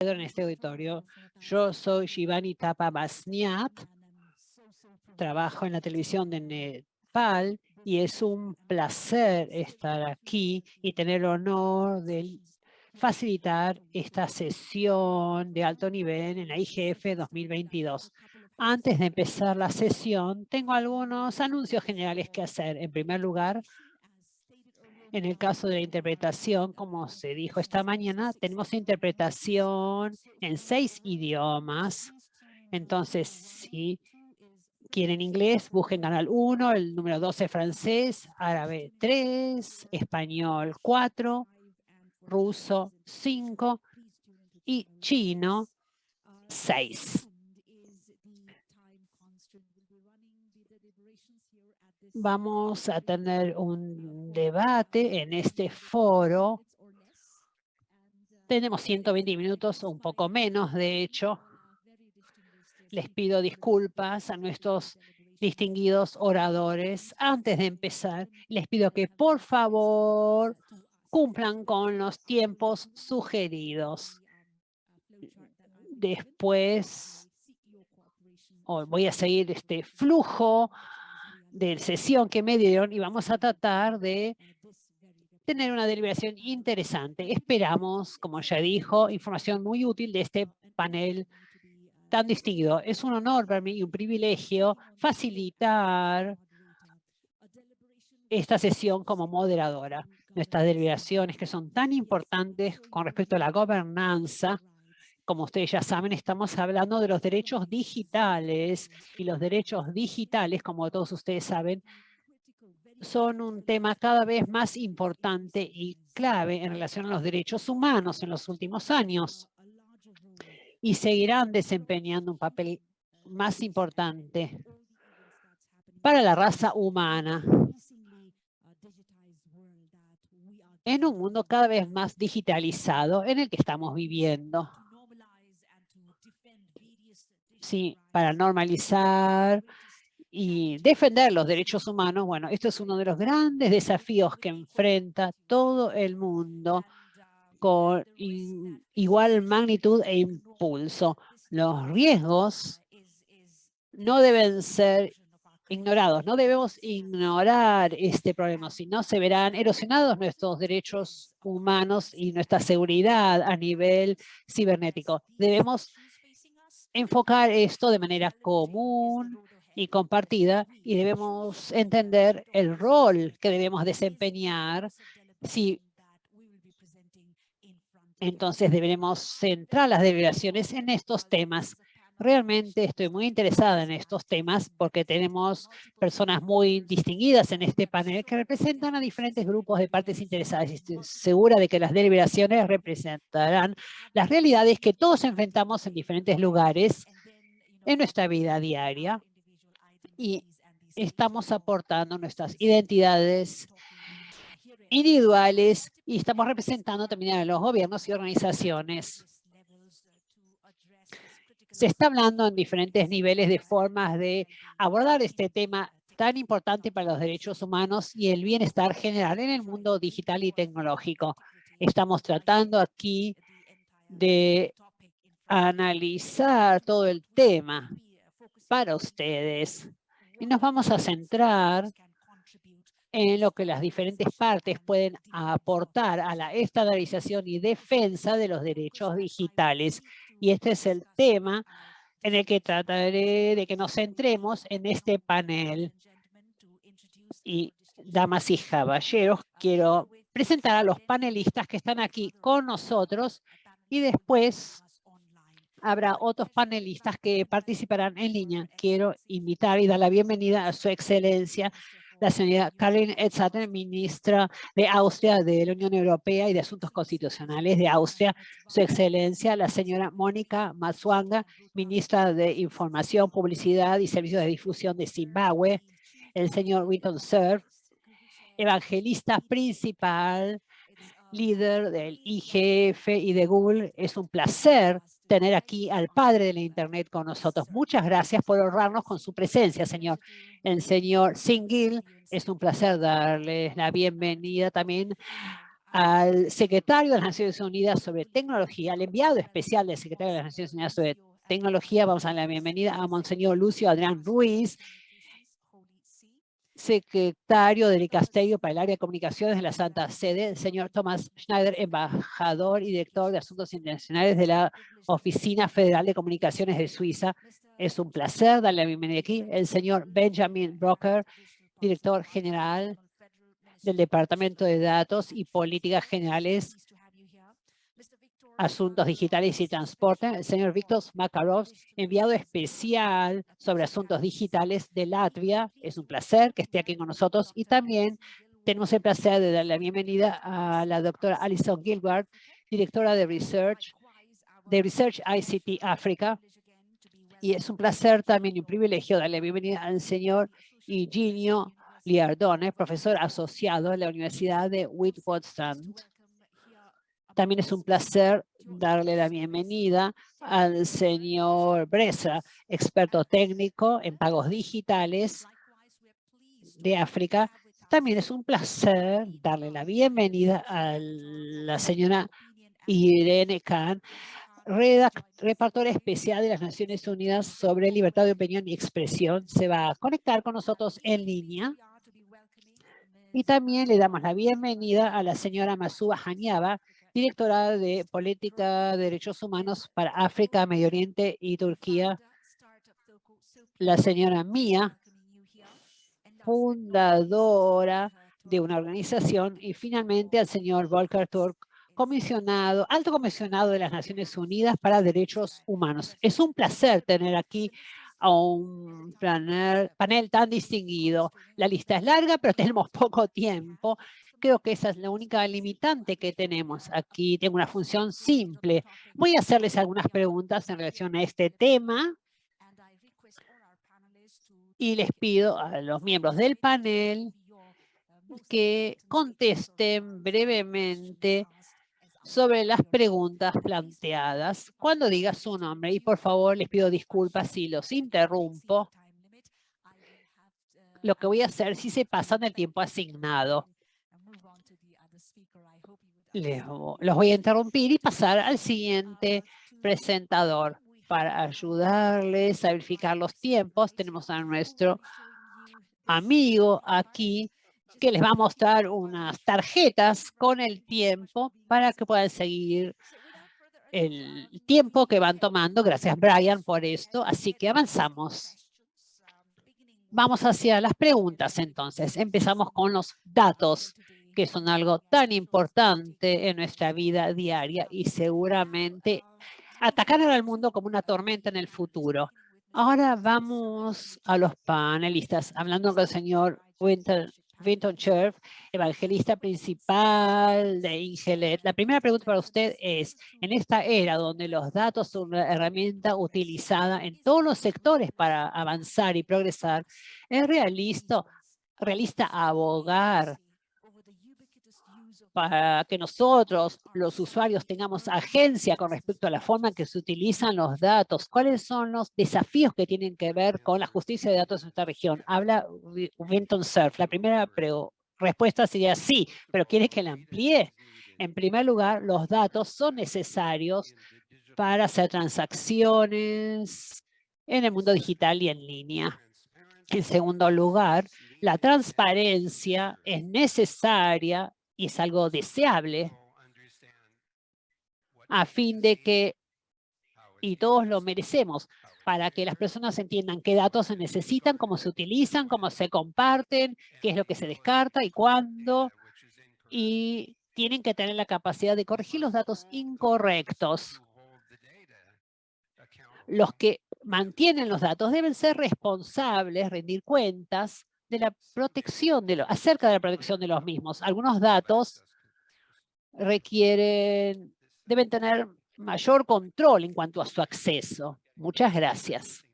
en este auditorio. Yo soy Shivani Tapa Basniat, trabajo en la televisión de Nepal y es un placer estar aquí y tener el honor de facilitar esta sesión de alto nivel en la IGF 2022. Antes de empezar la sesión, tengo algunos anuncios generales que hacer. En primer lugar, en el caso de la interpretación, como se dijo esta mañana, tenemos interpretación en seis idiomas. Entonces, si quieren inglés, busquen canal 1, el número 12 francés, árabe 3, español 4, ruso 5 y chino 6. Vamos a tener un debate en este foro. Tenemos 120 minutos, un poco menos, de hecho. Les pido disculpas a nuestros distinguidos oradores. Antes de empezar, les pido que por favor cumplan con los tiempos sugeridos. Después voy a seguir este flujo de sesión que me dieron y vamos a tratar de tener una deliberación interesante. Esperamos, como ya dijo, información muy útil de este panel tan distinguido. Es un honor para mí y un privilegio facilitar esta sesión como moderadora. Nuestras deliberaciones que son tan importantes con respecto a la gobernanza como ustedes ya saben, estamos hablando de los derechos digitales y los derechos digitales, como todos ustedes saben, son un tema cada vez más importante y clave en relación a los derechos humanos en los últimos años. Y seguirán desempeñando un papel más importante para la raza humana. En un mundo cada vez más digitalizado en el que estamos viviendo sí, para normalizar y defender los derechos humanos, bueno, esto es uno de los grandes desafíos que enfrenta todo el mundo con igual magnitud e impulso. Los riesgos no deben ser ignorados, no debemos ignorar este problema, si no se verán erosionados nuestros derechos humanos y nuestra seguridad a nivel cibernético. Debemos enfocar esto de manera común y compartida y debemos entender el rol que debemos desempeñar. Si entonces deberemos centrar las deliberaciones en estos temas Realmente estoy muy interesada en estos temas porque tenemos personas muy distinguidas en este panel que representan a diferentes grupos de partes interesadas. Estoy segura de que las deliberaciones representarán las realidades que todos enfrentamos en diferentes lugares en nuestra vida diaria y estamos aportando nuestras identidades individuales y estamos representando también a los gobiernos y organizaciones se está hablando en diferentes niveles de formas de abordar este tema tan importante para los derechos humanos y el bienestar general en el mundo digital y tecnológico. Estamos tratando aquí de analizar todo el tema para ustedes y nos vamos a centrar en lo que las diferentes partes pueden aportar a la estandarización y defensa de los derechos digitales y este es el tema en el que trataré de que nos centremos en este panel. Y damas y caballeros, quiero presentar a los panelistas que están aquí con nosotros y después habrá otros panelistas que participarán en línea. Quiero invitar y dar la bienvenida a su excelencia, la señora Karin Edsater, ministra de Austria de la Unión Europea y de Asuntos Constitucionales de Austria, su excelencia, la señora Mónica Matsuanga, ministra de Información, Publicidad y Servicios de Difusión de Zimbabue, el señor Winton Cerf, evangelista principal, líder del IGF y de Google. Es un placer tener aquí al padre de la Internet con nosotros. Muchas gracias por honrarnos con su presencia, señor. El señor Singil, es un placer darles la bienvenida también al secretario de las Naciones Unidas sobre tecnología, al enviado especial del secretario de las Naciones Unidas sobre tecnología. Vamos a dar la bienvenida a Monseñor Lucio Adrián Ruiz, secretario del Castello para el área de comunicaciones de la Santa Sede, el señor Thomas Schneider, embajador y director de Asuntos Internacionales de la Oficina Federal de Comunicaciones de Suiza. Es un placer darle la bienvenida aquí. El señor Benjamin Brocker, director general del Departamento de Datos y Políticas Generales, Asuntos Digitales y Transporte, el señor Víctor Makarov, enviado especial sobre asuntos digitales de Latvia. Es un placer que esté aquí con nosotros y también tenemos el placer de dar la bienvenida a la doctora Alison Gilbert, directora de Research, de Research ICT África. Y es un placer también y un privilegio darle la bienvenida al señor Eugenio Liardone, profesor asociado en la Universidad de Witwatersrand. También es un placer darle la bienvenida al señor Bresa, experto técnico en pagos digitales de África. También es un placer darle la bienvenida a la señora Irene Khan, repartora especial de las Naciones Unidas sobre libertad de opinión y expresión. Se va a conectar con nosotros en línea. Y también le damos la bienvenida a la señora Masuba Hanyaba, directora de Política de Derechos Humanos para África, Medio Oriente y Turquía. La señora Mía, fundadora de una organización. Y finalmente al señor Volker Turk, comisionado, alto comisionado de las Naciones Unidas para Derechos Humanos. Es un placer tener aquí a un panel, panel tan distinguido. La lista es larga, pero tenemos poco tiempo. Creo que esa es la única limitante que tenemos. Aquí tengo una función simple. Voy a hacerles algunas preguntas en relación a este tema. Y les pido a los miembros del panel que contesten brevemente sobre las preguntas planteadas cuando diga su nombre. Y por favor, les pido disculpas si los interrumpo. Lo que voy a hacer si se pasan el tiempo asignado. Los voy a interrumpir y pasar al siguiente presentador. Para ayudarles a verificar los tiempos, tenemos a nuestro amigo aquí que les va a mostrar unas tarjetas con el tiempo para que puedan seguir el tiempo que van tomando. Gracias, Brian, por esto. Así que avanzamos. Vamos hacia las preguntas, entonces. Empezamos con los datos, que son algo tan importante en nuestra vida diaria y seguramente atacarán al mundo como una tormenta en el futuro. Ahora vamos a los panelistas, hablando con el señor Winter Vinton Cherf, evangelista principal de Ingelet. La primera pregunta para usted es, en esta era donde los datos son una herramienta utilizada en todos los sectores para avanzar y progresar, ¿es realista, realista abogar para que nosotros, los usuarios, tengamos agencia con respecto a la forma en que se utilizan los datos. ¿Cuáles son los desafíos que tienen que ver con la justicia de datos en esta región? Habla Winton Surf. La primera respuesta sería sí, pero quiere que la amplíe. En primer lugar, los datos son necesarios para hacer transacciones en el mundo digital y en línea. En segundo lugar, la transparencia es necesaria y es algo deseable a fin de que, y todos lo merecemos, para que las personas entiendan qué datos se necesitan, cómo se utilizan, cómo se comparten, qué es lo que se descarta y cuándo, y tienen que tener la capacidad de corregir los datos incorrectos. Los que mantienen los datos deben ser responsables, rendir cuentas de la protección, de lo, acerca de la protección de los mismos. Algunos datos requieren, deben tener mayor control en cuanto a su acceso. Muchas gracias.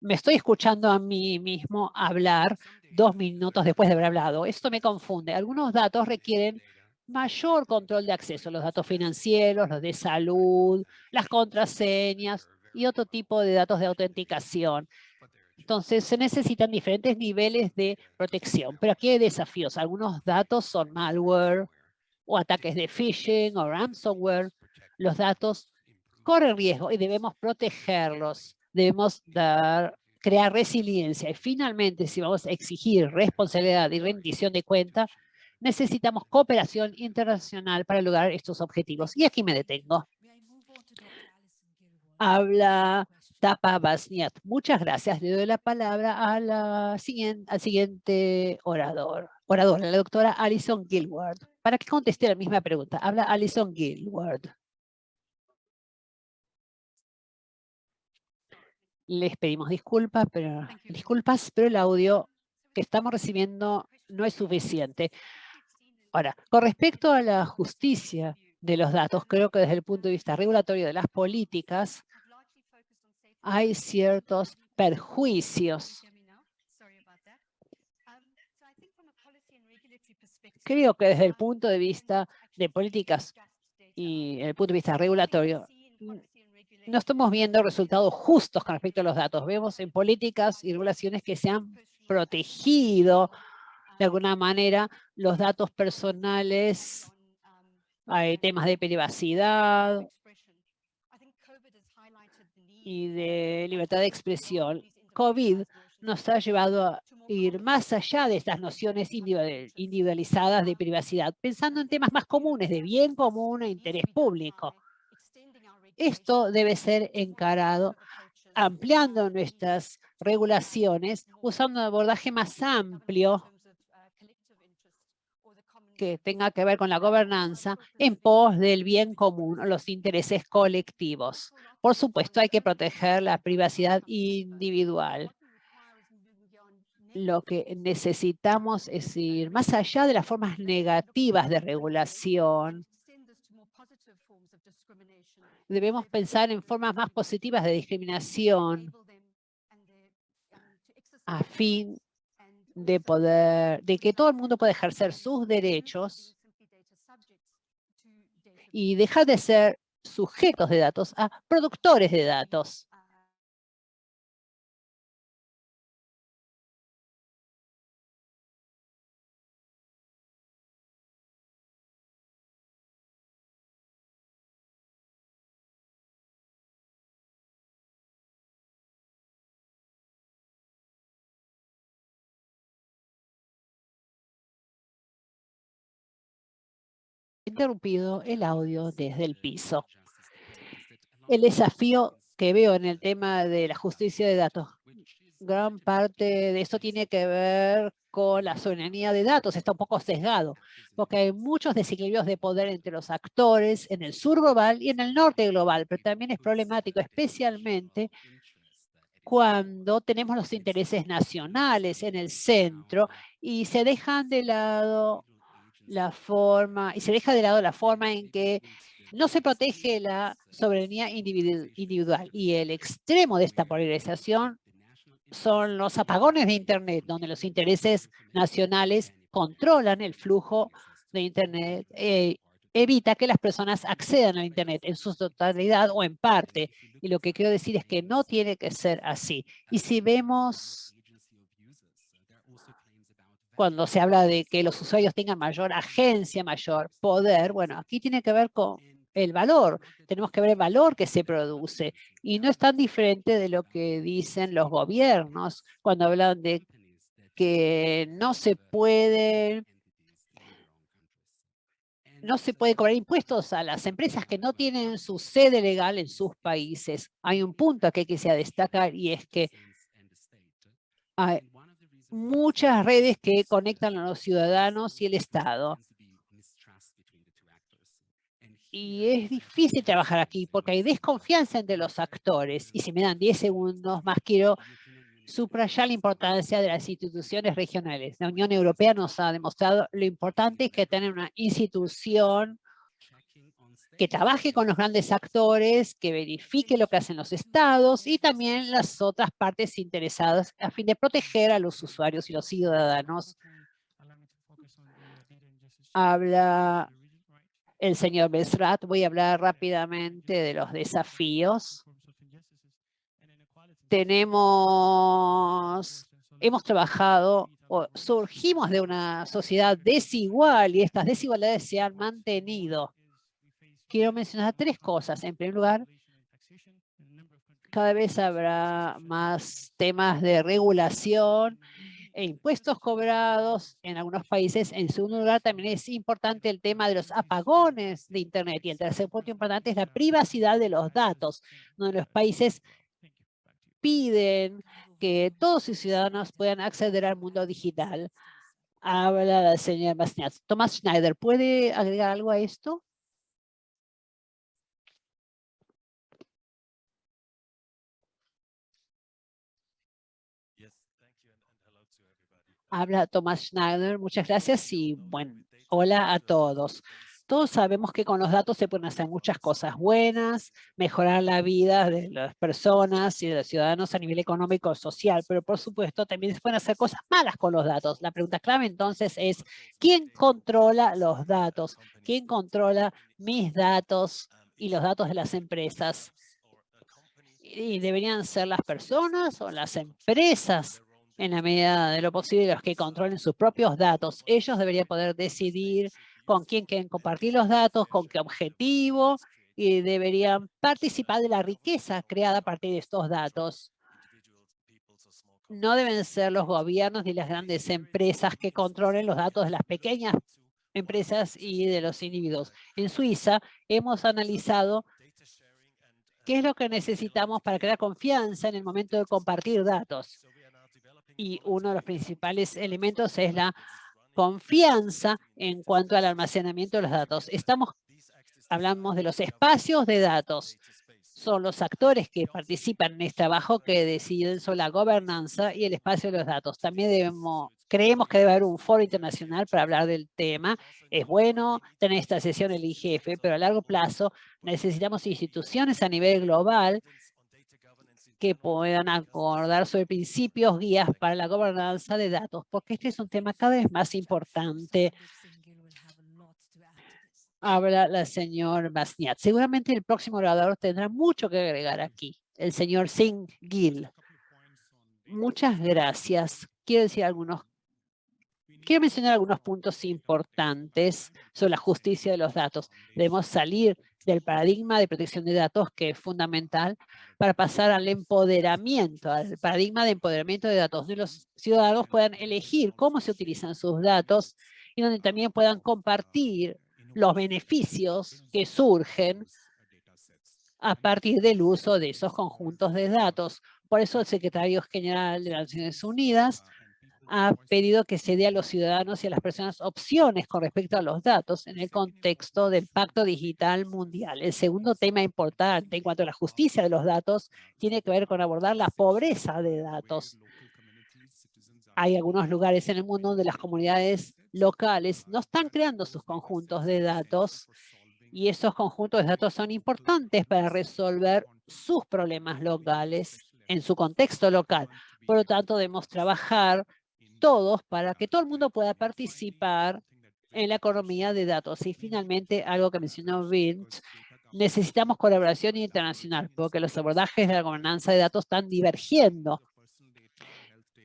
Me estoy escuchando a mí mismo hablar dos minutos después de haber hablado. Esto me confunde. Algunos datos requieren mayor control de acceso, los datos financieros, los de salud, las contraseñas y otro tipo de datos de autenticación Entonces, se necesitan diferentes niveles de protección, pero aquí hay desafíos. Algunos datos son malware o ataques de phishing o ransomware. Los datos corren riesgo y debemos protegerlos. Debemos dar, crear resiliencia. Y finalmente, si vamos a exigir responsabilidad y rendición de cuenta, necesitamos cooperación internacional para lograr estos objetivos. Y aquí me detengo. Habla Tapa Basniat. Muchas gracias. Le doy la palabra a la siguiente, al siguiente orador, oradora, la doctora Alison Gilward, para que conteste la misma pregunta. Habla Alison Gilward. Les pedimos disculpas, pero, disculpas, pero el audio que estamos recibiendo no es suficiente. Ahora, con respecto a la justicia de los datos, creo que desde el punto de vista regulatorio de las políticas, hay ciertos perjuicios. Creo que desde el punto de vista de políticas y el punto de vista regulatorio, no estamos viendo resultados justos con respecto a los datos. Vemos en políticas y regulaciones que se han protegido de alguna manera los datos personales, hay temas de privacidad, y de libertad de expresión, COVID nos ha llevado a ir más allá de estas nociones individualizadas de privacidad, pensando en temas más comunes de bien común e interés público. Esto debe ser encarado ampliando nuestras regulaciones, usando un abordaje más amplio que tenga que ver con la gobernanza en pos del bien común o los intereses colectivos. Por supuesto, hay que proteger la privacidad individual. Lo que necesitamos es ir más allá de las formas negativas de regulación. Debemos pensar en formas más positivas de discriminación a fin de poder, de que todo el mundo pueda ejercer sus derechos y dejar de ser sujetos de datos a productores de datos. Interrumpido el audio desde el piso. El desafío que veo en el tema de la justicia de datos, gran parte de esto tiene que ver con la soberanía de datos, está un poco sesgado, porque hay muchos desequilibrios de poder entre los actores en el sur global y en el norte global, pero también es problemático, especialmente cuando tenemos los intereses nacionales en el centro y se dejan de lado la forma, y se deja de lado la forma en que no se protege la soberanía individual. Y el extremo de esta polarización son los apagones de Internet, donde los intereses nacionales controlan el flujo de Internet, eh, evita que las personas accedan a Internet en su totalidad o en parte. Y lo que quiero decir es que no tiene que ser así. Y si vemos cuando se habla de que los usuarios tengan mayor agencia, mayor poder, bueno, aquí tiene que ver con el valor. Tenemos que ver el valor que se produce. Y no es tan diferente de lo que dicen los gobiernos cuando hablan de que no se puede no se puede cobrar impuestos a las empresas que no tienen su sede legal en sus países. Hay un punto que hay destacar y es que hay muchas redes que conectan a los ciudadanos y el Estado y es difícil trabajar aquí porque hay desconfianza entre los actores. Y si me dan 10 segundos más, quiero subrayar la importancia de las instituciones regionales. La Unión Europea nos ha demostrado lo importante que tener una institución que trabaje con los grandes actores, que verifique lo que hacen los estados y también las otras partes interesadas a fin de proteger a los usuarios y los ciudadanos. Habla el señor Besrat. Voy a hablar rápidamente de los desafíos tenemos, hemos trabajado o surgimos de una sociedad desigual y estas desigualdades se han mantenido. Quiero mencionar tres cosas. En primer lugar, cada vez habrá más temas de regulación e impuestos cobrados en algunos países. En segundo lugar, también es importante el tema de los apagones de Internet. Y el tercer punto importante es la privacidad de los datos, donde los países piden que todos sus ciudadanos puedan acceder al mundo digital. Habla la señora. Tomás Schneider, ¿puede agregar algo a esto? Habla Tomás Schneider. Muchas gracias y bueno, hola a todos. Todos sabemos que con los datos se pueden hacer muchas cosas buenas, mejorar la vida de las personas y de los ciudadanos a nivel económico y social, pero por supuesto también se pueden hacer cosas malas con los datos. La pregunta clave entonces es, ¿quién controla los datos? ¿Quién controla mis datos y los datos de las empresas? ¿Y deberían ser las personas o las empresas en la medida de lo posible los que controlen sus propios datos? Ellos deberían poder decidir con quién quieren compartir los datos, con qué objetivo, y deberían participar de la riqueza creada a partir de estos datos. No deben ser los gobiernos ni las grandes empresas que controlen los datos de las pequeñas empresas y de los individuos. En Suiza hemos analizado qué es lo que necesitamos para crear confianza en el momento de compartir datos. Y uno de los principales elementos es la confianza en cuanto al almacenamiento de los datos. Estamos, hablamos de los espacios de datos. Son los actores que participan en este trabajo que deciden sobre la gobernanza y el espacio de los datos. También debemos, creemos que debe haber un foro internacional para hablar del tema. Es bueno tener esta sesión el IGF, pero a largo plazo necesitamos instituciones a nivel global que puedan acordar sobre principios, guías para la gobernanza de datos, porque este es un tema cada vez más importante. Habla la señora Basniat. Seguramente el próximo orador tendrá mucho que agregar aquí, el señor Singh Gill. Muchas gracias. Quiero decir algunos Quiero mencionar algunos puntos importantes sobre la justicia de los datos. Debemos salir del paradigma de protección de datos que es fundamental para pasar al empoderamiento, al paradigma de empoderamiento de datos, donde los ciudadanos puedan elegir cómo se utilizan sus datos y donde también puedan compartir los beneficios que surgen a partir del uso de esos conjuntos de datos. Por eso el secretario general de las Naciones Unidas ha pedido que se dé a los ciudadanos y a las personas opciones con respecto a los datos en el contexto del Pacto Digital Mundial. El segundo tema importante en cuanto a la justicia de los datos tiene que ver con abordar la pobreza de datos. Hay algunos lugares en el mundo donde las comunidades locales no están creando sus conjuntos de datos y esos conjuntos de datos son importantes para resolver sus problemas locales en su contexto local. Por lo tanto, debemos trabajar todos para que todo el mundo pueda participar en la economía de datos. Y finalmente, algo que mencionó Vince, necesitamos colaboración internacional porque los abordajes de la gobernanza de datos están divergiendo.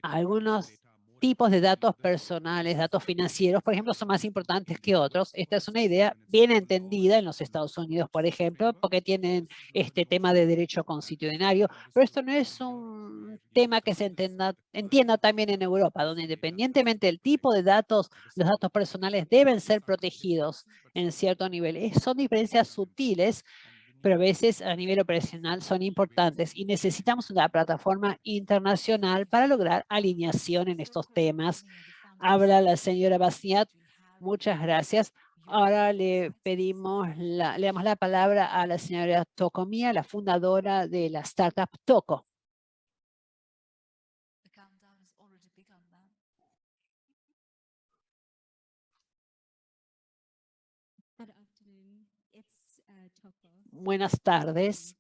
Algunos tipos de datos personales, datos financieros, por ejemplo, son más importantes que otros. Esta es una idea bien entendida en los Estados Unidos, por ejemplo, porque tienen este tema de derecho constitucionario, pero esto no es un tema que se entienda, entienda también en Europa, donde independientemente del tipo de datos, los datos personales deben ser protegidos en cierto nivel. Son diferencias sutiles pero a veces a nivel operacional son importantes y necesitamos una plataforma internacional para lograr alineación en estos temas. Habla la señora Bastiat. Muchas gracias. Ahora le pedimos, la, le damos la palabra a la señora Tocomía, la fundadora de la startup Toco. Buenas tardes.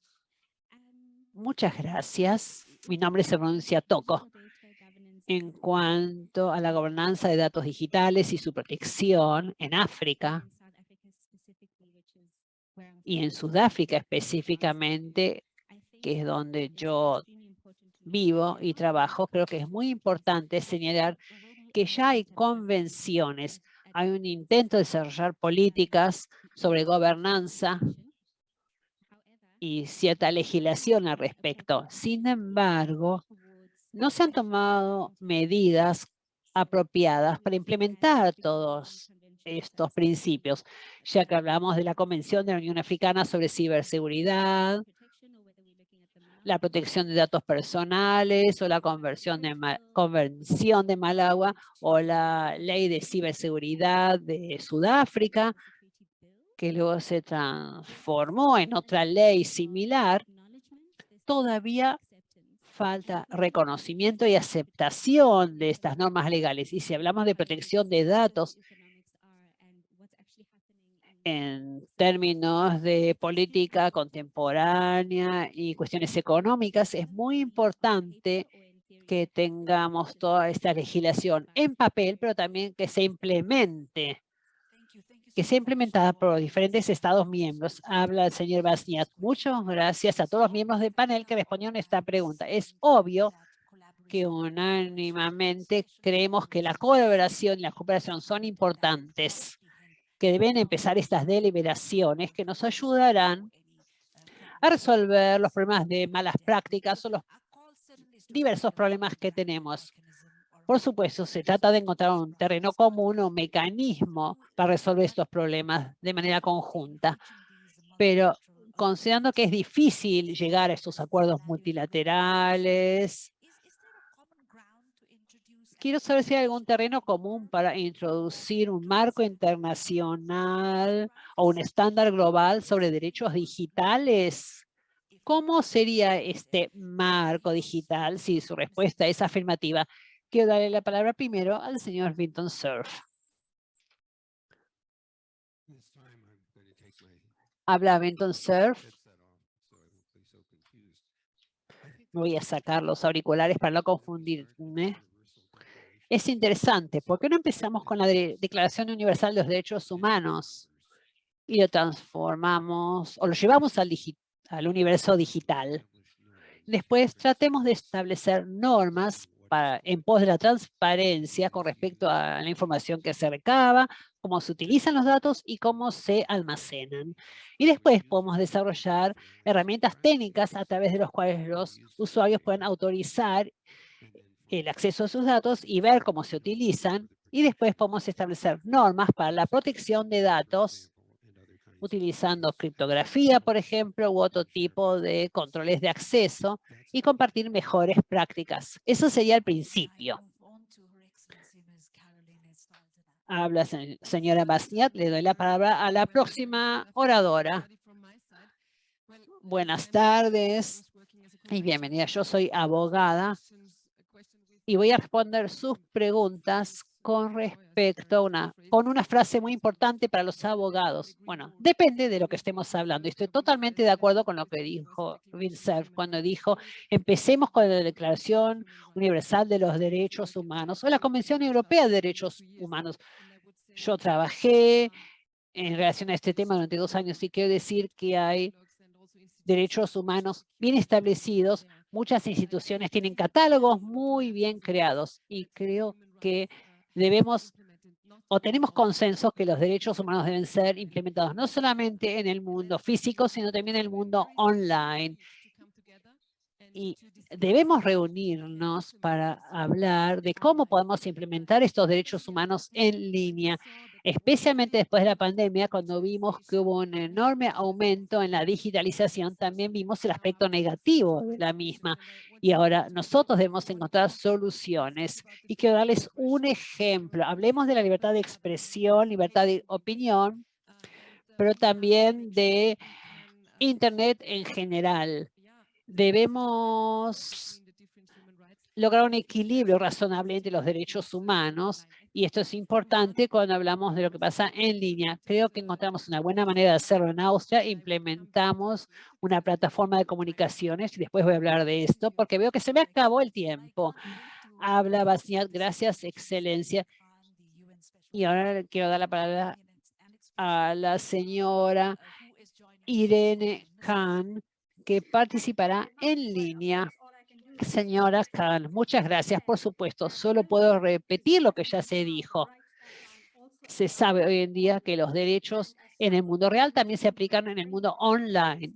Muchas gracias. Mi nombre se pronuncia Toco. En cuanto a la gobernanza de datos digitales y su protección en África y en Sudáfrica específicamente, que es donde yo vivo y trabajo, creo que es muy importante señalar que ya hay convenciones, hay un intento de desarrollar políticas sobre gobernanza y cierta legislación al respecto. Sin embargo, no se han tomado medidas apropiadas para implementar todos estos principios, ya que hablamos de la Convención de la Unión Africana sobre ciberseguridad, la protección de datos personales o la conversión de Convención de Malagua o la Ley de Ciberseguridad de Sudáfrica, que luego se transformó en otra ley similar, todavía falta reconocimiento y aceptación de estas normas legales. Y si hablamos de protección de datos, en términos de política contemporánea y cuestiones económicas, es muy importante que tengamos toda esta legislación en papel, pero también que se implemente, que sea implementada por diferentes Estados miembros. Habla el señor Basniat. Muchas gracias a todos los miembros del panel que respondieron esta pregunta. Es obvio que unánimamente creemos que la colaboración y la cooperación son importantes que deben empezar estas deliberaciones que nos ayudarán a resolver los problemas de malas prácticas o los diversos problemas que tenemos. Por supuesto, se trata de encontrar un terreno común o mecanismo para resolver estos problemas de manera conjunta. Pero considerando que es difícil llegar a estos acuerdos multilaterales, quiero saber si hay algún terreno común para introducir un marco internacional o un estándar global sobre derechos digitales. ¿Cómo sería este marco digital si su respuesta es afirmativa? Quiero darle la palabra primero al señor Vinton Cerf. Habla Vinton Cerf. Voy a sacar los auriculares para no confundirme es interesante. ¿Por qué no empezamos con la Declaración Universal de los Derechos Humanos y lo transformamos o lo llevamos al, al universo digital? Después tratemos de establecer normas para, en pos de la transparencia con respecto a la información que se recaba, cómo se utilizan los datos y cómo se almacenan. Y después podemos desarrollar herramientas técnicas a través de las cuales los usuarios pueden autorizar el acceso a sus datos y ver cómo se utilizan. Y después podemos establecer normas para la protección de datos utilizando criptografía, por ejemplo, u otro tipo de controles de acceso y compartir mejores prácticas. Eso sería el principio. Habla señora Bastiat, le doy la palabra a la próxima oradora. Buenas tardes y bienvenida. Yo soy abogada y voy a responder sus preguntas con respecto a una, con una frase muy importante para los abogados. Bueno, depende de lo que estemos hablando. Estoy totalmente de acuerdo con lo que dijo Bill cuando dijo, empecemos con la Declaración Universal de los Derechos Humanos o la Convención Europea de Derechos Humanos. Yo trabajé en relación a este tema durante dos años y quiero decir que hay derechos humanos bien establecidos Muchas instituciones tienen catálogos muy bien creados y creo que debemos o tenemos consenso que los derechos humanos deben ser implementados no solamente en el mundo físico, sino también en el mundo online. Y debemos reunirnos para hablar de cómo podemos implementar estos derechos humanos en línea especialmente después de la pandemia, cuando vimos que hubo un enorme aumento en la digitalización, también vimos el aspecto negativo de la misma. Y ahora nosotros debemos encontrar soluciones. Y quiero darles un ejemplo. Hablemos de la libertad de expresión, libertad de opinión, pero también de Internet en general. Debemos lograr un equilibrio razonable entre los derechos humanos y esto es importante cuando hablamos de lo que pasa en línea. Creo que encontramos una buena manera de hacerlo en Austria. Implementamos una plataforma de comunicaciones y después voy a hablar de esto porque veo que se me acabó el tiempo. Habla Basniat, gracias, excelencia. Y ahora quiero dar la palabra a la señora Irene Khan, que participará en línea. Señora Khan, muchas gracias. Por supuesto, solo puedo repetir lo que ya se dijo. Se sabe hoy en día que los derechos en el mundo real también se aplican en el mundo online.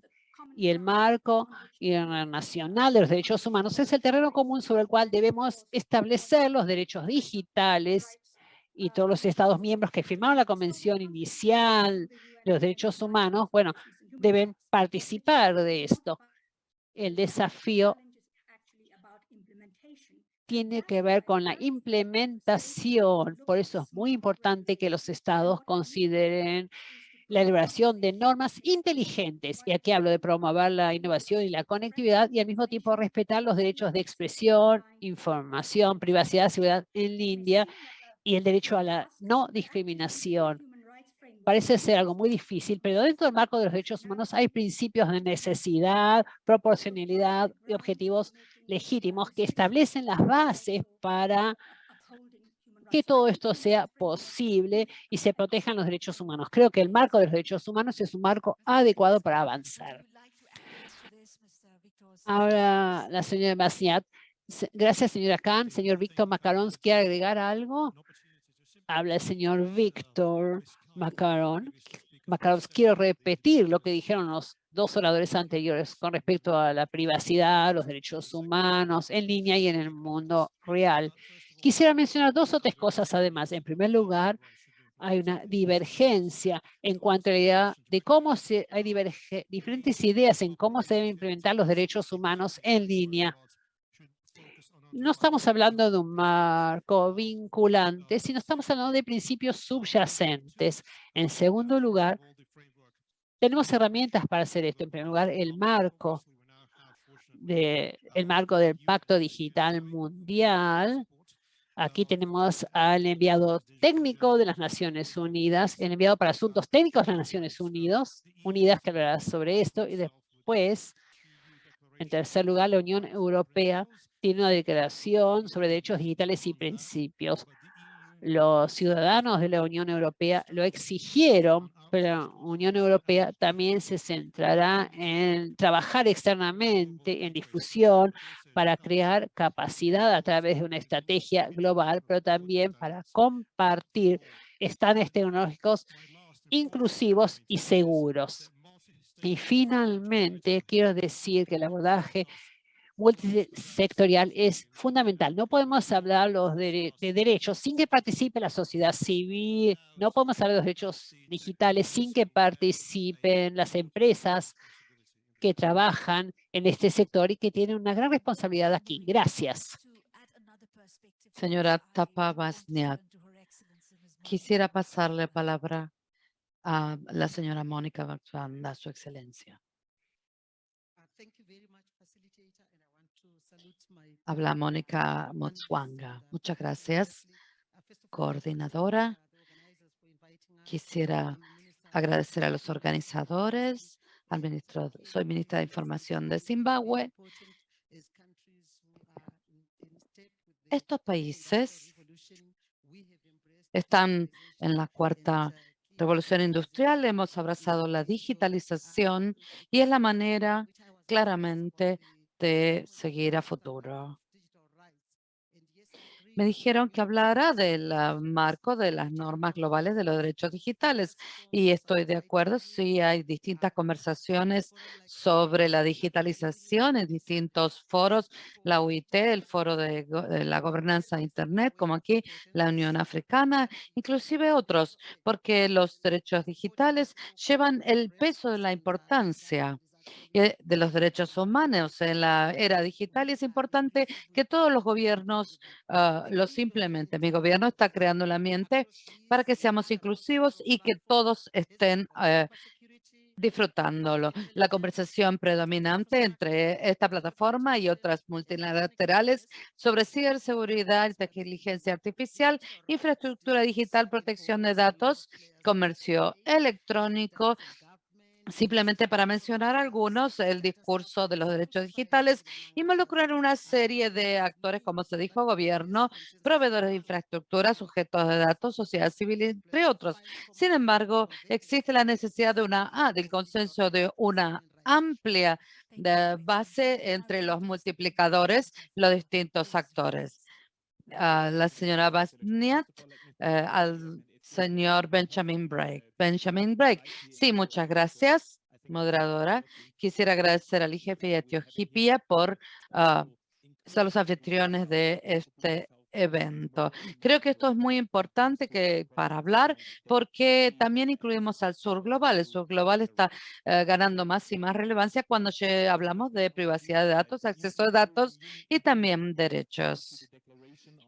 Y el marco internacional de los derechos humanos es el terreno común sobre el cual debemos establecer los derechos digitales y todos los Estados miembros que firmaron la Convención Inicial de los Derechos Humanos, bueno, deben participar de esto. El desafío tiene que ver con la implementación. Por eso es muy importante que los estados consideren la elaboración de normas inteligentes. Y aquí hablo de promover la innovación y la conectividad y al mismo tiempo respetar los derechos de expresión, información, privacidad, seguridad en línea y el derecho a la no discriminación. Parece ser algo muy difícil, pero dentro del marco de los derechos humanos hay principios de necesidad, proporcionalidad y objetivos legítimos que establecen las bases para que todo esto sea posible y se protejan los derechos humanos. Creo que el marco de los derechos humanos es un marco adecuado para avanzar. Ahora la señora Basiat. Gracias, señora Khan. Señor Víctor Macarón, ¿quiere agregar algo? Habla el señor Víctor Macarón. Macarón, quiero repetir lo que dijeron los dos oradores anteriores con respecto a la privacidad, los derechos humanos en línea y en el mundo real. Quisiera mencionar dos o tres cosas además. En primer lugar, hay una divergencia en cuanto a la idea de cómo se, hay diferentes ideas en cómo se deben implementar los derechos humanos en línea. No estamos hablando de un marco vinculante, sino estamos hablando de principios subyacentes. En segundo lugar, tenemos herramientas para hacer esto. En primer lugar, el marco, de, marco del Pacto Digital Mundial. Aquí tenemos al enviado técnico de las Naciones Unidas, el enviado para asuntos técnicos de las Naciones Unidas, Unidas que hablará sobre esto. Y después, en tercer lugar, la Unión Europea tiene una declaración sobre derechos digitales y principios. Los ciudadanos de la Unión Europea lo exigieron pero la Unión Europea también se centrará en trabajar externamente en difusión para crear capacidad a través de una estrategia global, pero también para compartir estándares tecnológicos inclusivos y seguros. Y finalmente, quiero decir que el abordaje multisectorial es fundamental. No podemos hablar de, derechos sin que participe la sociedad civil, no podemos hablar de los derechos digitales sin que participen las empresas que trabajan en este sector y que tienen una gran responsabilidad aquí. Gracias. Señora Tapabasniak, quisiera pasarle palabra a la señora Mónica Barzanda, su excelencia. Habla Mónica Motswanga. Muchas gracias, coordinadora. Quisiera agradecer a los organizadores, al ministro, soy ministra de Información de Zimbabue. Estos países están en la cuarta revolución industrial, hemos abrazado la digitalización y es la manera claramente de seguir a futuro. Me dijeron que hablara del marco de las normas globales de los derechos digitales y estoy de acuerdo. Sí, hay distintas conversaciones sobre la digitalización en distintos foros, la UIT, el foro de, de la gobernanza de Internet, como aquí la Unión Africana, inclusive otros, porque los derechos digitales llevan el peso de la importancia de los derechos humanos en la era digital y es importante que todos los gobiernos ah, los implementen. Mi gobierno está creando el ambiente para que seamos inclusivos y que todos estén eh, disfrutándolo. La conversación predominante entre esta plataforma y otras multilaterales sobre ciberseguridad, inteligencia artificial, infraestructura digital, protección de datos, comercio electrónico, Simplemente para mencionar algunos, el discurso de los derechos digitales involucrar una serie de actores, como se dijo, gobierno, proveedores de infraestructura, sujetos de datos, sociedad civil, entre otros. Sin embargo, existe la necesidad de una, ah, del consenso de una amplia de base entre los multiplicadores, los distintos actores. La señora Basniat, eh, al señor Benjamin Break. Benjamin Break. Sí, muchas gracias, moderadora. Quisiera agradecer al IGF y a Etiopía por uh, ser los anfitriones de este evento. Creo que esto es muy importante que para hablar porque también incluimos al sur global. El sur global está eh, ganando más y más relevancia cuando hablamos de privacidad de datos, acceso de datos y también derechos.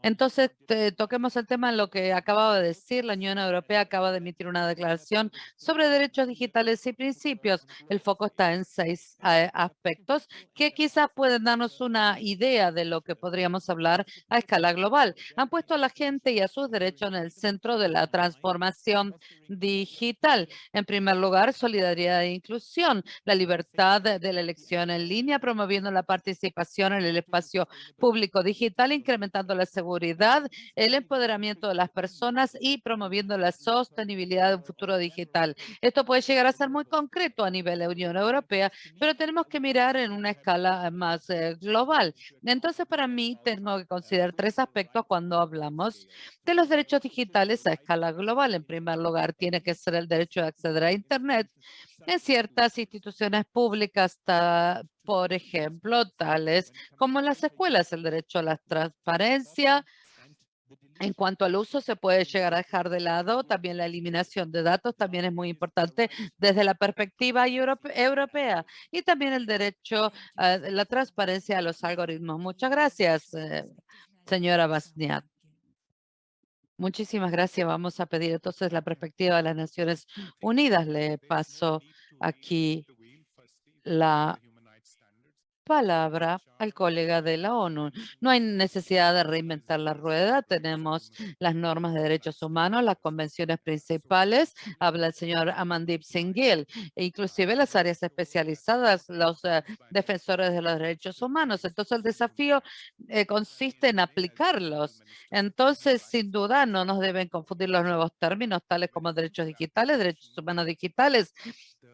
Entonces, toquemos el tema en lo que acababa de decir. La Unión Europea acaba de emitir una declaración sobre derechos digitales y principios. El foco está en seis eh, aspectos que quizás pueden darnos una idea de lo que podríamos hablar a escala global. Han puesto a la gente y a sus derechos en el centro de la transformación digital. En primer lugar, solidaridad e inclusión, la libertad de la elección en línea, promoviendo la participación en el espacio público digital, incrementando la seguridad el empoderamiento de las personas y promoviendo la sostenibilidad de un futuro digital. Esto puede llegar a ser muy concreto a nivel de Unión Europea, pero tenemos que mirar en una escala más eh, global. Entonces, para mí, tengo que considerar tres aspectos cuando hablamos de los derechos digitales a escala global. En primer lugar, tiene que ser el derecho de acceder a Internet en ciertas instituciones públicas, por ejemplo, tales como las escuelas, el derecho a la transparencia. En cuanto al uso, se puede llegar a dejar de lado también la eliminación de datos, también es muy importante desde la perspectiva europea y también el derecho a la transparencia a los algoritmos. Muchas gracias, eh, señora Basniat. Muchísimas gracias. Vamos a pedir entonces la perspectiva de las Naciones Unidas. Le paso aquí la palabra al colega de la ONU. No hay necesidad de reinventar la rueda. Tenemos las normas de derechos humanos, las convenciones principales. Habla el señor Amandip Singhil. E inclusive las áreas especializadas, los eh, defensores de los derechos humanos. Entonces, el desafío eh, consiste en aplicarlos. Entonces, sin duda, no nos deben confundir los nuevos términos, tales como derechos digitales, derechos humanos digitales,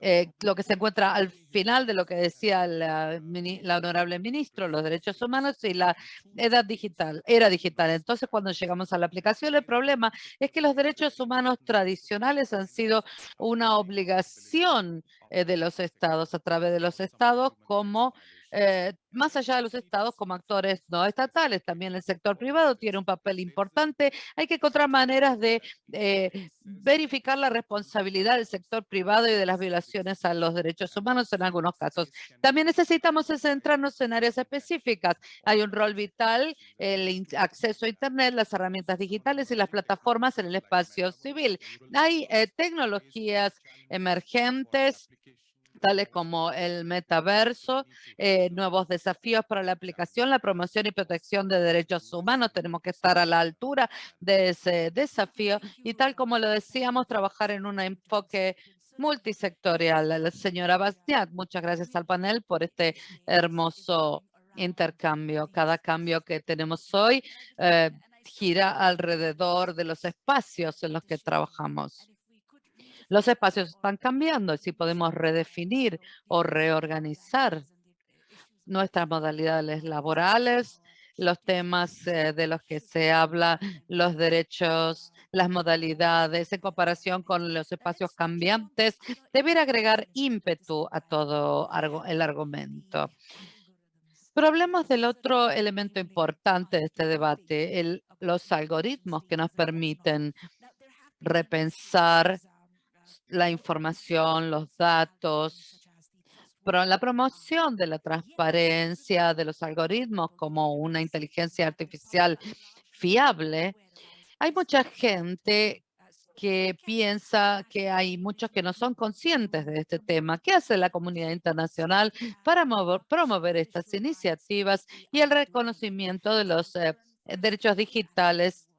eh, lo que se encuentra al final de lo que decía la, la, honorable ministro, los derechos humanos y la edad digital, era digital. Entonces, cuando llegamos a la aplicación, el problema es que los derechos humanos tradicionales han sido una obligación eh, de los estados, a través de los estados como eh, más allá de los estados como actores no estatales. También el sector privado tiene un papel importante. Hay que encontrar maneras de eh, verificar la responsabilidad del sector privado y de las violaciones a los derechos humanos en algunos casos. También necesitamos centrarnos en áreas específicas. Hay un rol vital, el acceso a Internet, las herramientas digitales y las plataformas en el espacio civil. Hay eh, tecnologías emergentes tales como el metaverso, eh, nuevos desafíos para la aplicación, la promoción y protección de derechos humanos. Tenemos que estar a la altura de ese desafío y tal como lo decíamos, trabajar en un enfoque multisectorial. La señora Bastiat, muchas gracias al panel por este hermoso intercambio. Cada cambio que tenemos hoy eh, gira alrededor de los espacios en los que trabajamos. Los espacios están cambiando si podemos redefinir o reorganizar nuestras modalidades laborales, los temas eh, de los que se habla, los derechos, las modalidades en comparación con los espacios cambiantes, debería agregar ímpetu a todo el argumento. Pero hablemos del otro elemento importante de este debate, los algoritmos que nos permiten repensar la información, los datos, la promoción de la transparencia de los algoritmos como una inteligencia artificial fiable. Hay mucha gente que piensa que hay muchos que no son conscientes de este tema. ¿Qué hace la comunidad internacional para promover estas iniciativas y el reconocimiento de los eh, derechos digitales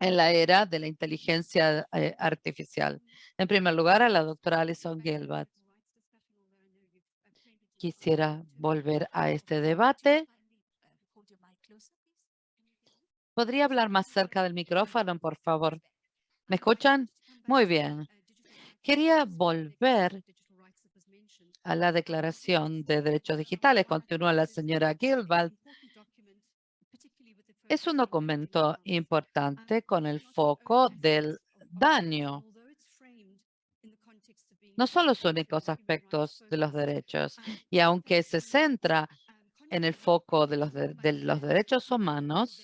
en la era de la inteligencia eh, artificial. En primer lugar, a la doctora Alison Gilbert. Quisiera volver a este debate. ¿Podría hablar más cerca del micrófono, por favor? ¿Me escuchan? Muy bien. Quería volver a la Declaración de Derechos Digitales, continúa la señora Gilbert, es un documento importante con el foco del daño. No son los únicos aspectos de los derechos. Y aunque se centra en el foco de los, de los derechos humanos,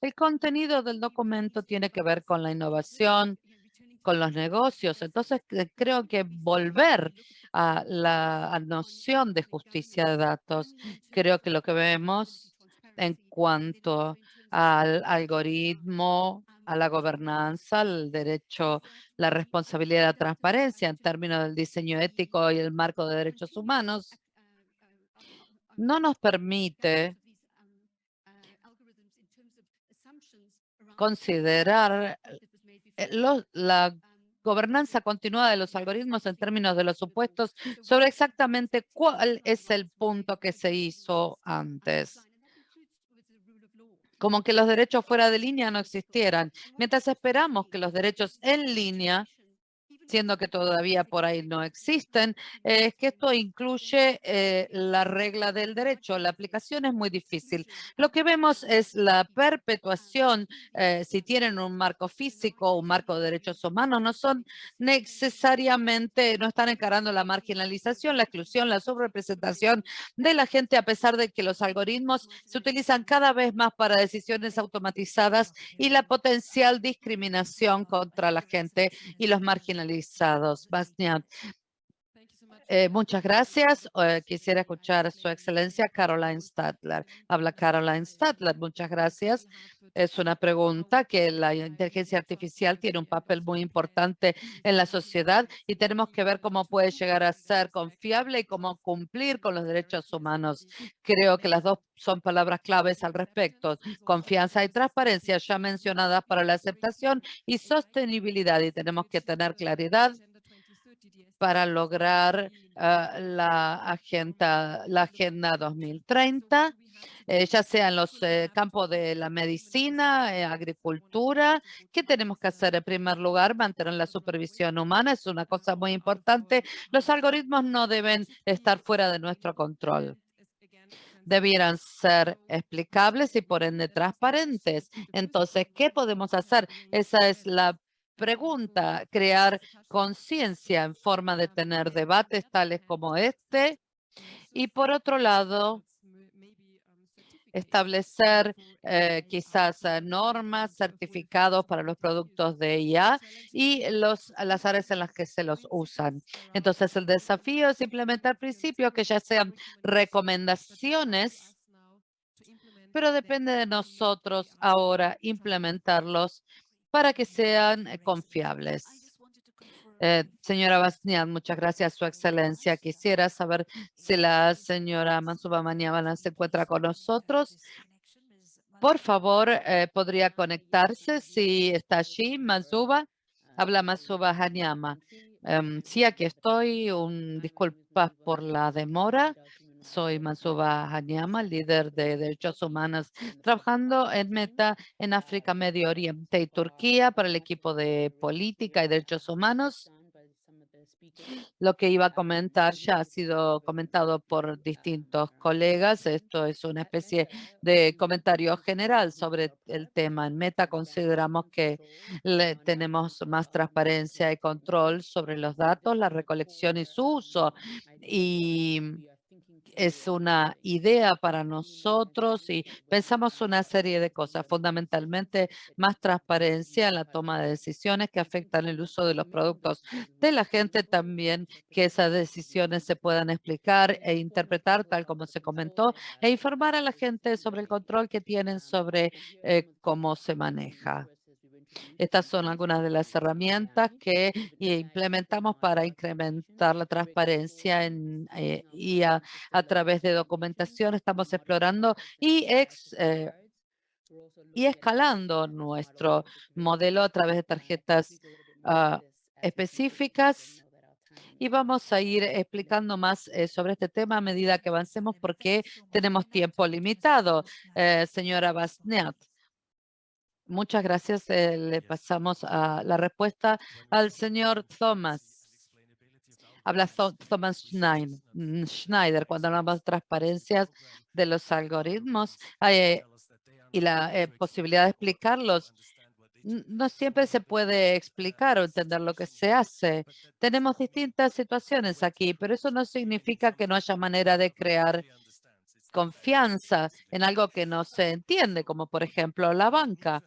el contenido del documento tiene que ver con la innovación, con los negocios. Entonces, creo que volver a la noción de justicia de datos, creo que lo que vemos en cuanto al algoritmo, a la gobernanza, el derecho, la responsabilidad y la transparencia en términos del diseño ético y el marco de derechos humanos, no nos permite considerar eh, la gobernanza continuada de los algoritmos en términos de los supuestos sobre exactamente cuál es el punto que se hizo antes como que los derechos fuera de línea no existieran. Mientras esperamos que los derechos en línea siendo que todavía por ahí no existen, es que esto incluye eh, la regla del derecho. La aplicación es muy difícil. Lo que vemos es la perpetuación, eh, si tienen un marco físico un marco de derechos humanos, no son necesariamente, no están encarando la marginalización, la exclusión, la subrepresentación de la gente, a pesar de que los algoritmos se utilizan cada vez más para decisiones automatizadas y la potencial discriminación contra la gente y los marginalizados autorizados. Basniat, eh, muchas gracias. Eh, quisiera escuchar a su excelencia Caroline Stadler. Habla Caroline Stadler. Muchas gracias. Es una pregunta que la inteligencia artificial tiene un papel muy importante en la sociedad y tenemos que ver cómo puede llegar a ser confiable y cómo cumplir con los derechos humanos. Creo que las dos son palabras claves al respecto. Confianza y transparencia ya mencionadas para la aceptación y sostenibilidad y tenemos que tener claridad para lograr ah, la, agenda, la Agenda 2030, eh, ya sea en los eh, campos de la medicina, eh, agricultura. ¿Qué tenemos que hacer? En primer lugar, mantener la supervisión humana. Es una cosa muy importante. Los algoritmos no deben estar fuera de nuestro control debieran ser explicables y por ende transparentes. Entonces, ¿qué podemos hacer? Esa es la pregunta, crear conciencia en forma de tener debates tales como este. Y por otro lado, establecer eh, quizás eh, normas, certificados para los productos de IA y los, las áreas en las que se los usan. Entonces, el desafío es implementar principios que ya sean recomendaciones, pero depende de nosotros ahora implementarlos para que sean eh, confiables. Eh, señora Basnian, muchas gracias, Su Excelencia. Quisiera saber si la señora Mansuba Maniabana se encuentra con nosotros. Por favor, eh, ¿podría conectarse si está allí, Mansuba? Habla Mansuba Hanyama. Em, sí, aquí estoy. Un, disculpas por la demora. Soy Mansuba Hanyama, líder de derechos humanos, trabajando en Meta en África, Medio Oriente y Turquía para el equipo de política y derechos humanos. Lo que iba a comentar ya ha sido comentado por distintos colegas. Esto es una especie de comentario general sobre el tema. En Meta consideramos que tenemos más transparencia y control sobre los datos, la recolección y su uso. Y es una idea para nosotros y pensamos una serie de cosas, fundamentalmente más transparencia en la toma de decisiones que afectan el uso de los productos de la gente, también que esas decisiones se puedan explicar e interpretar tal como se comentó e informar a la gente sobre el control que tienen sobre eh, cómo se maneja. Estas son algunas de las herramientas que implementamos para incrementar la transparencia en, eh, y a, través de documentación estamos explorando y, eh, y escalando nuestro modelo a través de tarjetas ah, específicas y vamos a ir explicando más eh, sobre este tema a medida que avancemos porque tenemos tiempo limitado. señora Basniat. Muchas gracias. Eh, le pasamos a la respuesta al señor Thomas. Habla Thomas Schneider cuando hablamos de transparencias de los algoritmos y la eh, posibilidad de explicarlos. No siempre se puede explicar o entender lo que se hace. Tenemos distintas situaciones aquí, pero eso no significa que no haya manera de crear confianza en algo que no se entiende, como por ejemplo la banca.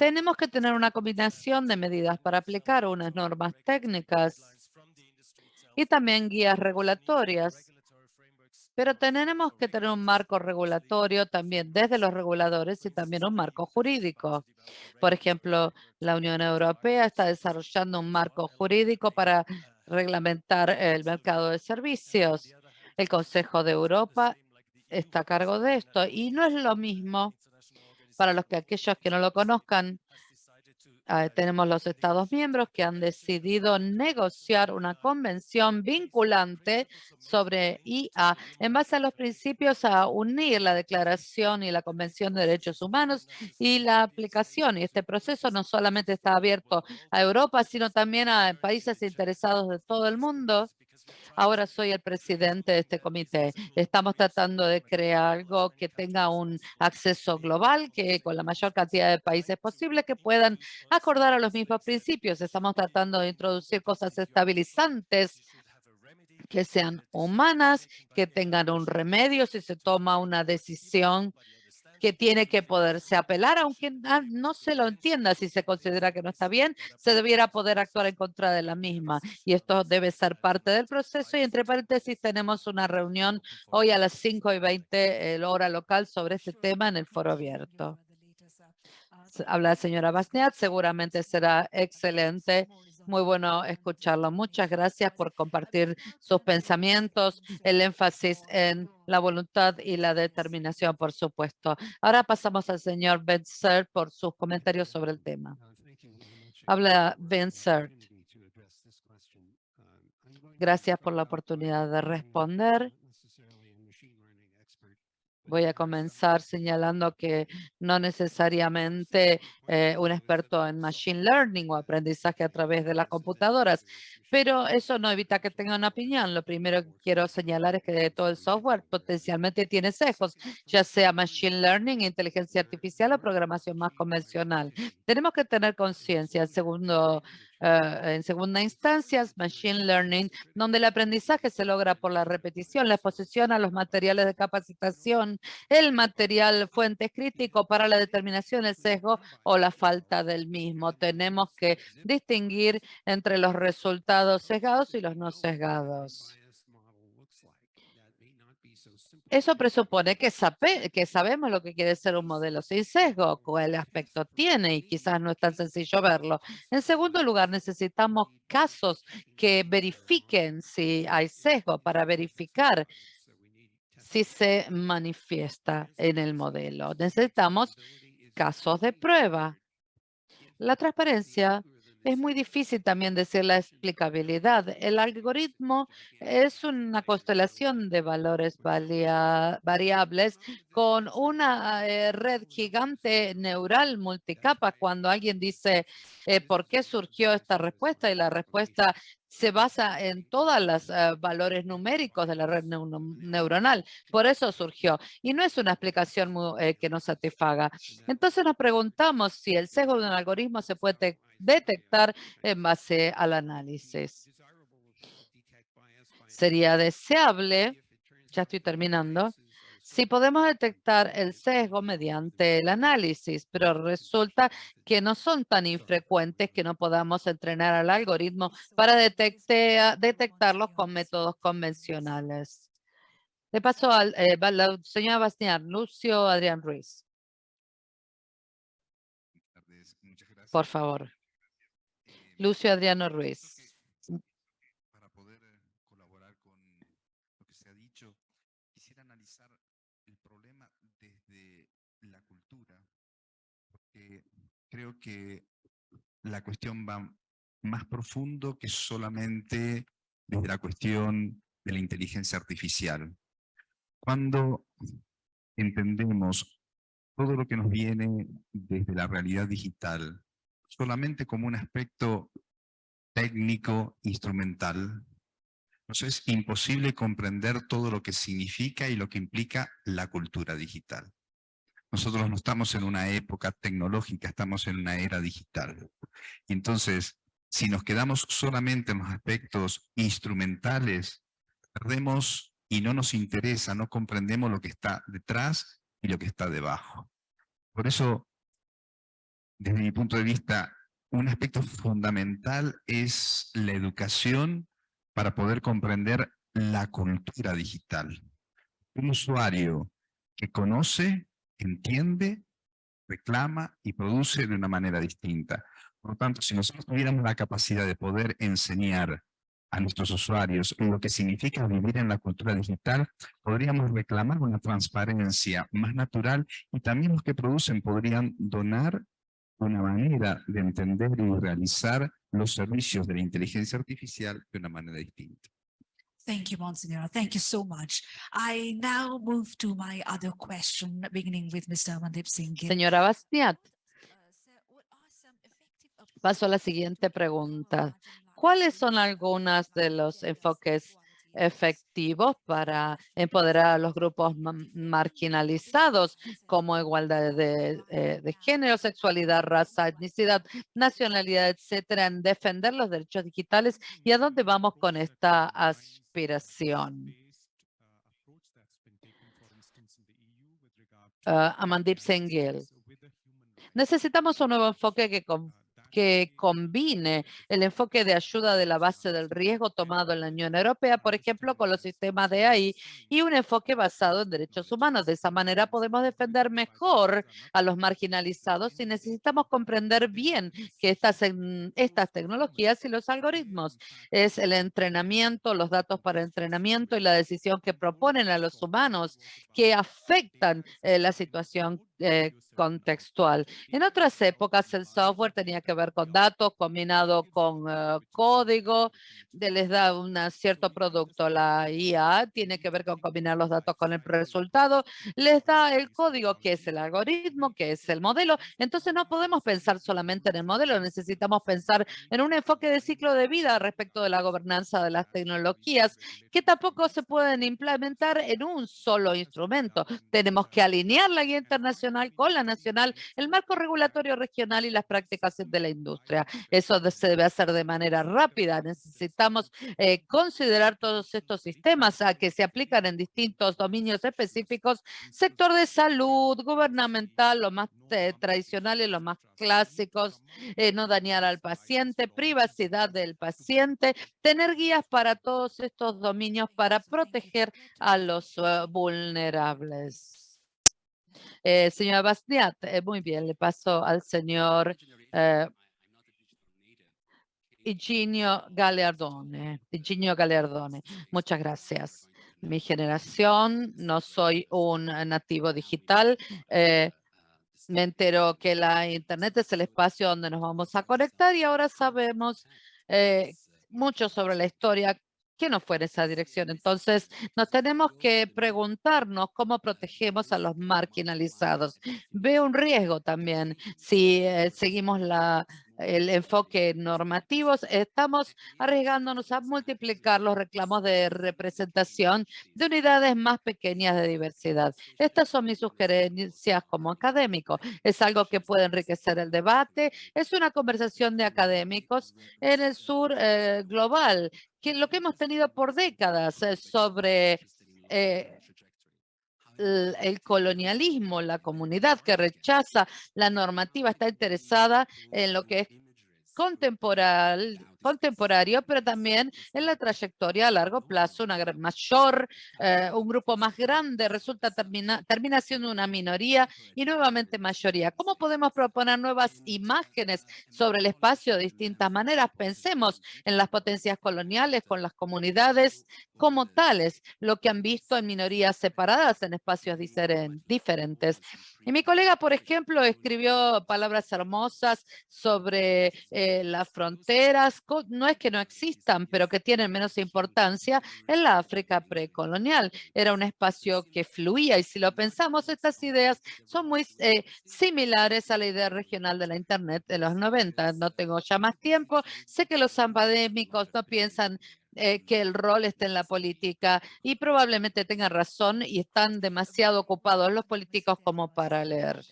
Tenemos que tener una combinación de medidas para aplicar unas normas técnicas y también guías regulatorias. Pero tenemos que tener un marco regulatorio también desde los reguladores y también un marco jurídico. Por ejemplo, la Unión Europea está desarrollando un marco jurídico para reglamentar el mercado de servicios. El Consejo de Europa está a cargo de esto y no es lo mismo para los que aquellos que no lo conozcan, ah, tenemos los Estados miembros que han decidido negociar una convención vinculante sobre IA en base a los principios a unir la Declaración y la Convención de Derechos Humanos y la aplicación. Y este proceso no solamente está abierto a Europa, sino también a países interesados de todo el mundo Ahora soy el presidente de este comité. Estamos tratando de crear algo que tenga un acceso global, que con la mayor cantidad de países posible que puedan acordar a los mismos principios. Estamos tratando de introducir cosas estabilizantes que sean humanas, que tengan un remedio si se toma una decisión que tiene que poderse apelar, aunque no se lo entienda si se considera que no está bien, se debiera poder actuar en contra de la misma. Y esto debe ser parte del proceso. Y entre paréntesis, tenemos una reunión hoy a las 5 y 20 el hora local sobre este tema en el foro abierto. Habla la señora Basniat, seguramente será excelente muy bueno escucharlo. Muchas gracias por compartir sus pensamientos, el énfasis en la voluntad y la determinación, por supuesto. Ahora pasamos al señor Benzer por sus comentarios sobre el tema. Habla Benzer. Gracias por la oportunidad de responder. Voy a comenzar señalando que no necesariamente eh, un experto en Machine Learning o aprendizaje a través de las computadoras, pero eso no evita que tenga una opinión. Lo primero que quiero señalar es que todo el software potencialmente tiene sesgos, ya sea Machine Learning, inteligencia artificial o programación más convencional. Tenemos que tener conciencia. El segundo eh, en segunda instancia, Machine Learning, donde el aprendizaje se logra por la repetición, la exposición a los materiales de capacitación, el material fuente crítico para la determinación del sesgo o la falta del mismo. Tenemos que distinguir entre los resultados sesgados y los no sesgados. Eso presupone que, sabemos lo que quiere ser un modelo sin sesgo, cuál aspecto tiene y quizás no es tan sencillo verlo. En segundo lugar, necesitamos casos que verifiquen si hay sesgo para verificar si se manifiesta en el modelo. Necesitamos casos de prueba. La transparencia es muy difícil también decir la explicabilidad. El algoritmo es una constelación de valores variables con una eh, red gigante neural multicapa. Cuando alguien dice, eh, ¿por qué surgió esta respuesta? Y la respuesta se basa en todos los eh, valores numéricos de la red neuronal. Por eso surgió. Y no es una explicación que nos satisfaga. Entonces nos preguntamos si el sesgo de un algoritmo se puede detectar en base al análisis. Sería deseable, ya estoy terminando, si podemos detectar el sesgo mediante el análisis, pero resulta que no son tan infrecuentes que no podamos entrenar al algoritmo para detectarlos con métodos convencionales. Le paso al eh, la señora Bastián, Lucio Adrián Ruiz. Por favor. Lucio Adriano Ruiz. Para poder eh, colaborar con lo que se ha dicho, quisiera analizar el problema desde la cultura, porque creo que la cuestión va más profundo que solamente desde la cuestión de la inteligencia artificial. Cuando entendemos todo lo que nos viene desde la realidad digital, solamente como un aspecto técnico, instrumental, nos es imposible comprender todo lo que significa y lo que implica la cultura digital. Nosotros no estamos en una época tecnológica, estamos en una era digital. Entonces, si nos quedamos solamente en los aspectos instrumentales, perdemos y no nos interesa, no comprendemos lo que está detrás y lo que está debajo. Por eso, desde mi punto de vista, un aspecto fundamental es la educación para poder comprender la cultura digital. Un usuario que conoce, entiende, reclama y produce de una manera distinta. Por lo tanto, si nosotros tuviéramos la capacidad de poder enseñar a nuestros usuarios lo que significa vivir en la cultura digital, podríamos reclamar una transparencia más natural y también los que producen podrían donar una manera de entender y realizar los servicios de la inteligencia artificial de una manera distinta. Thank you, Monsignor. Thank you so much. I now move to my other question, beginning with Mr. Amandeep Singh. Señora Bastiat, paso a la siguiente pregunta. ¿Cuáles son algunas de los enfoques efectivos para empoderar a los grupos ma- marginalizados como igualdad de, eh, de género, sexualidad, raza, etnicidad, nacionalidad, etcétera, en defender los derechos digitales y a dónde vamos con esta aspiración? Amandeep Singh Gill. Necesitamos un nuevo enfoque que, com- que combine el enfoque de ayuda de la base del riesgo tomado en la Unión Europea, por ejemplo, con los sistemas de AI y un enfoque basado en derechos humanos. De esa manera podemos defender mejor a los marginalizados y necesitamos comprender bien que estas, tecnologías y los algoritmos es el entrenamiento, los datos para entrenamiento y la decisión que proponen a los humanos que afectan eh, la situación eh, contextual. En otras épocas el software tenía que ver con datos combinado con eh, código, de- les da un cierto producto. La IA tiene que ver con combinar los datos con el resultado, les da el código que es el algoritmo, que es el modelo. Entonces no podemos pensar solamente en el modelo, necesitamos pensar en un enfoque de ciclo de vida respecto de la gobernanza de las tecnologías que tampoco se pueden implementar en un solo instrumento. Tenemos que alinear la guía internacional con la nacional, el marco regulatorio regional y las prácticas de la industria. Eso se debe hacer de manera rápida. Necesitamos eh, considerar todos estos sistemas a que se aplican en distintos dominios específicos, sector de salud, gubernamental, lo más eh, tradicional y los más clásicos, eh, no dañar al paciente, privacidad del paciente, tener guías para todos estos dominios para proteger a los eh, vulnerables. Eh, señora Bastiat, eh, muy bien, le paso al señor eh, Higinio Gagliardone. Higinio Gagliardone, muchas gracias. Mi generación, no soy un nativo digital. eh, me entero que la internet es el espacio donde nos vamos a conectar y ahora sabemos mucho sobre la historia que no fue en esa dirección. Entonces, nos tenemos que preguntarnos cómo protegemos a los marginalizados. Veo un riesgo también si eh, seguimos la, el enfoque normativo. Estamos arriesgándonos a multiplicar los reclamos de representación de unidades más pequeñas de diversidad. Estas son mis sugerencias como académico. Es algo que puede enriquecer el debate. Es una conversación de académicos en el sur eh, global, que lo que hemos tenido por décadas sobre eh, el colonialismo, la comunidad que rechaza la normativa está interesada en lo que es contemporal, contemporáneo, pero también en la trayectoria a largo plazo, una mayor, eh, un grupo más grande resulta termina, termina siendo una minoría y nuevamente mayoría. ¿Cómo podemos proponer nuevas imágenes sobre el espacio de distintas maneras? Pensemos en las potencias coloniales con las comunidades como tales, lo que han visto en minorías separadas en espacios diferen- diferentes. Y mi colega, por ejemplo, escribió palabras hermosas sobre eh, las fronteras no es que no existan, pero que tienen menos importancia en la África precolonial. Era un espacio que fluía y si lo pensamos, estas ideas son muy eh, similares a la idea regional de la Internet de los 90. No tengo ya más tiempo. Sé que los académicos no piensan eh, que el rol esté en la política y probablemente tengan razón y están demasiado ocupados los políticos como para leer.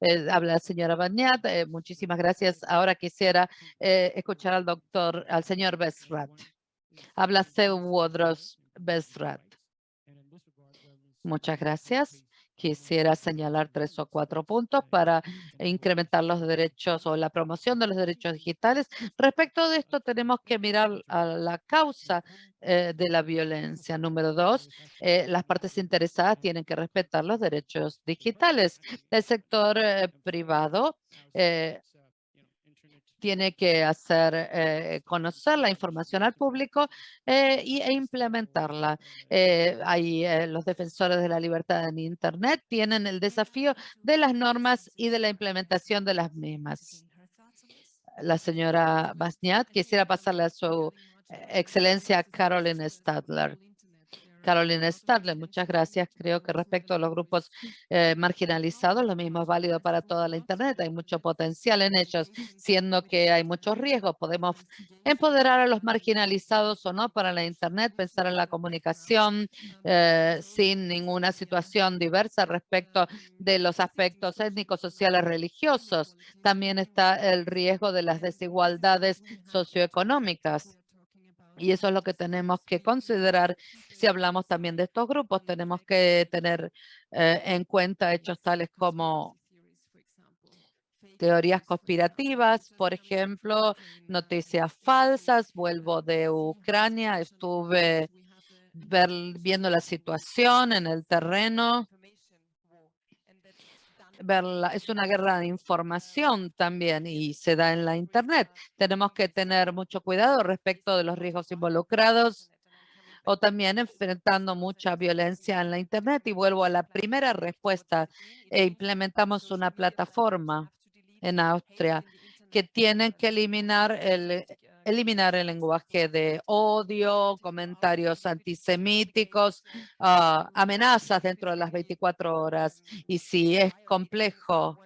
Eh, habla la señora Bañat. eh, muchísimas gracias. Ahora quisiera eh, escuchar al doctor, al señor Besrat. Habla Teodros Besrat. Muchas gracias. Quisiera señalar tres o cuatro puntos para incrementar los derechos o la promoción de los derechos digitales. Respecto de esto, tenemos que mirar a la causa eh, de la violencia. Número dos, eh, las partes interesadas tienen que respetar los derechos digitales. El sector eh, privado tiene que hacer eh, conocer la información al público eh, y, e implementarla. Eh, eh, los defensores de la libertad en Internet tienen el desafío de las normas y de la implementación de las mismas. La señora Basniat, quisiera pasarle a su excelencia Caroline Stadler. Carolina Stadler, muchas gracias. Creo que respecto a los grupos eh, marginalizados, lo mismo es válido para toda la Internet. Hay mucho potencial en ellos, siendo que hay muchos riesgos. Podemos empoderar a los marginalizados o no para la Internet, pensar en la comunicación eh, sin ninguna situación diversa respecto de los aspectos étnicos, sociales, religiosos. También está el riesgo de las desigualdades socioeconómicas. Y eso es lo que tenemos que considerar si hablamos también de estos grupos. Tenemos que tener eh, en cuenta hechos tales como teorías conspirativas, por ejemplo, noticias falsas. Vuelvo de Ucrania, estuve ver- viendo la situación en el terreno. Verla, es una guerra de información también y se da en la Internet. Tenemos que tener mucho cuidado respecto de los riesgos involucrados o también enfrentando mucha violencia en la Internet. Y vuelvo a la primera respuesta. e implementamos una plataforma en Austria que tienen que eliminar el, eliminar el lenguaje de odio, comentarios antisemíticos, ah, amenazas dentro de las 24 horas. Y si es complejo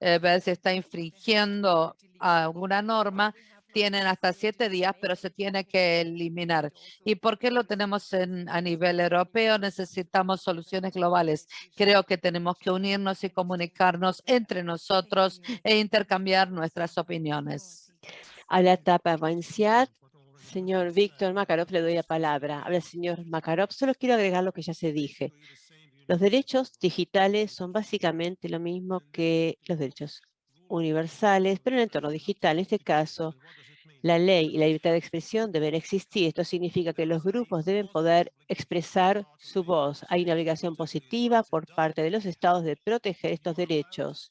eh, ver si está infringiendo alguna norma, tienen hasta siete días, pero se tiene que eliminar. ¿Y por qué lo tenemos en, a nivel europeo? Necesitamos soluciones globales. Creo que tenemos que unirnos y comunicarnos entre nosotros e intercambiar nuestras opiniones. Habla Tapa Banciat. Señor Víctor Makarov, le doy la palabra. Habla señor Makarov. Solo quiero agregar lo que ya se dije. Los derechos digitales son básicamente lo mismo que los derechos universales, pero en el entorno digital. En este caso, la ley y la libertad de expresión deben existir. Esto significa que los grupos deben poder expresar su voz. Hay una obligación positiva por parte de los estados de proteger estos derechos.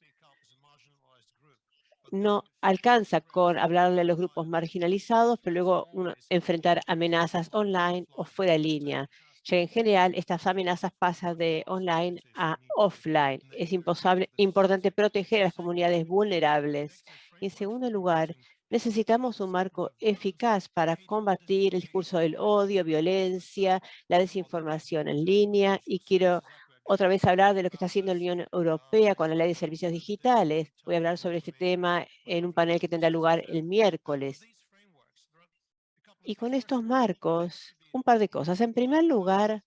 No alcanza con hablarle a los grupos marginalizados, pero luego enfrentar amenazas online o fuera de línea. En general, estas amenazas pasan de online a offline. Es importante proteger a las comunidades vulnerables. Y en segundo lugar, necesitamos un marco eficaz para combatir el discurso del odio, violencia, la desinformación en línea. Y quiero otra vez hablar de lo que está haciendo la Unión Europea con la Ley de Servicios Digitales. Voy a hablar sobre este tema en un panel que tendrá lugar el miércoles. Y con estos marcos, un par de cosas. En primer lugar,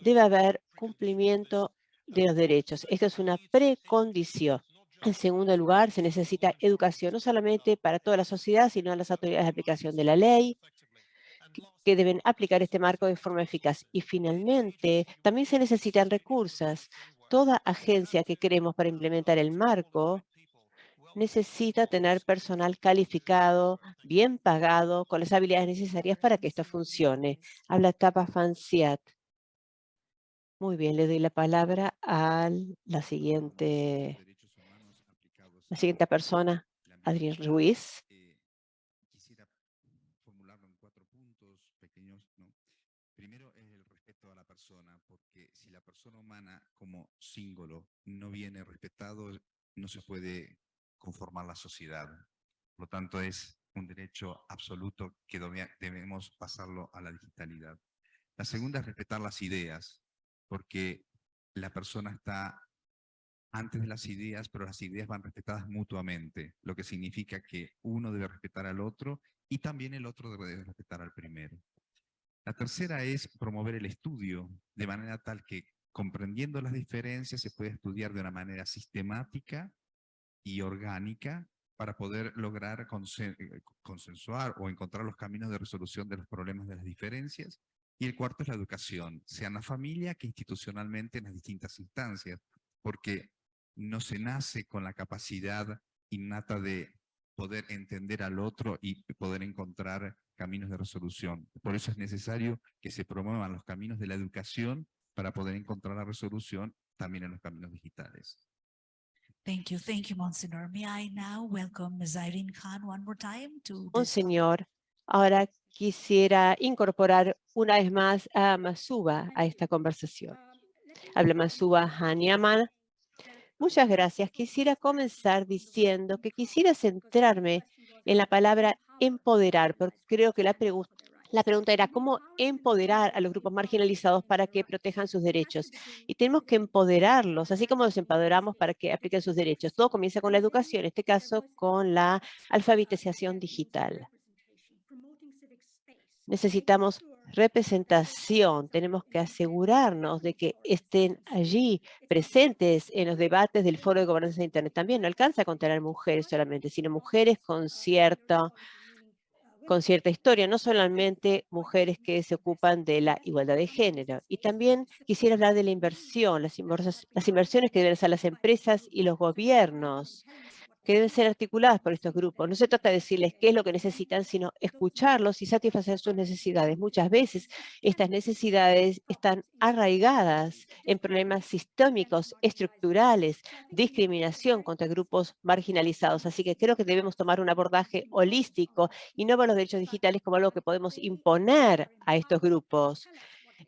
debe haber cumplimiento de los derechos. Esto es una precondición. En segundo lugar, se necesita educación, no solamente para toda la sociedad, sino a las autoridades de aplicación de la ley, que- deben aplicar este marco de forma eficaz. Y finalmente, también se necesitan recursos. Toda agencia que queremos para implementar el marco necesita tener personal calificado, bien pagado, con las habilidades necesarias para que esto funcione. Habla Tapa Fanciat. Muy bien, le doy la palabra a la siguiente, la siguiente persona, Adrián Ruiz. Eh, quisiera formularlo en cuatro puntos pequeños. ¿no? Primero es el respeto a la persona, porque si la persona como símbolo no viene respetado, no se puede conformar la sociedad. Por lo tanto, es un derecho absoluto que debe- debemos pasarlo a la digitalidad. La segunda es respetar las ideas, porque la persona está antes de las ideas, pero las ideas van respetadas mutuamente, lo que significa que uno debe respetar al otro y también el otro debe respetar al primero. La tercera es promover el estudio, de manera tal que comprendiendo las diferencias se puede estudiar de una manera sistemática y orgánica para poder lograr eh, consensuar o encontrar los caminos de resolución de los problemas de las diferencias. Y el cuarto es la educación, sea en la familia que institucionalmente en las distintas instancias, porque no se nace con la capacidad innata de poder entender al otro y poder encontrar caminos de resolución. Por eso es necesario que se promuevan los caminos de la educación para poder encontrar la resolución también en los caminos digitales. Thank you. Thank you, Monsignor. May I now welcome Ms. Irene Khan one more time to Monseñor, ahora quisiera incorporar una vez más a Masuba a esta conversación. Habla Masuba Hanyaman. Muchas gracias. Quisiera comenzar diciendo que quisiera centrarme en la palabra empoderar, porque creo que la, pregu- la pregunta era cómo empoderar a los grupos marginalizados para que protejan sus derechos. Y tenemos que empoderarlos, así como los empoderamos para que apliquen sus derechos. Todo comienza con la educación, en este caso con la alfabetización digital. Necesitamos representación, tenemos que asegurarnos de que estén allí presentes en los debates del Foro de Gobernanza de Internet. También no alcanza con tener mujeres solamente, sino mujeres con cierta, con cierta historia, no solamente mujeres que se ocupan de la igualdad de género. Y también quisiera hablar de la inversión, las, inversiones que deben hacer las empresas y los gobiernos que deben ser articuladas por estos grupos. No se trata de decirles qué es lo que necesitan, sino escucharlos y satisfacer sus necesidades. Muchas veces estas necesidades están arraigadas en problemas sistémicos, estructurales, discriminación contra grupos marginalizados. Así que creo que debemos tomar un abordaje holístico y no ver los derechos digitales como algo que podemos imponer a estos grupos.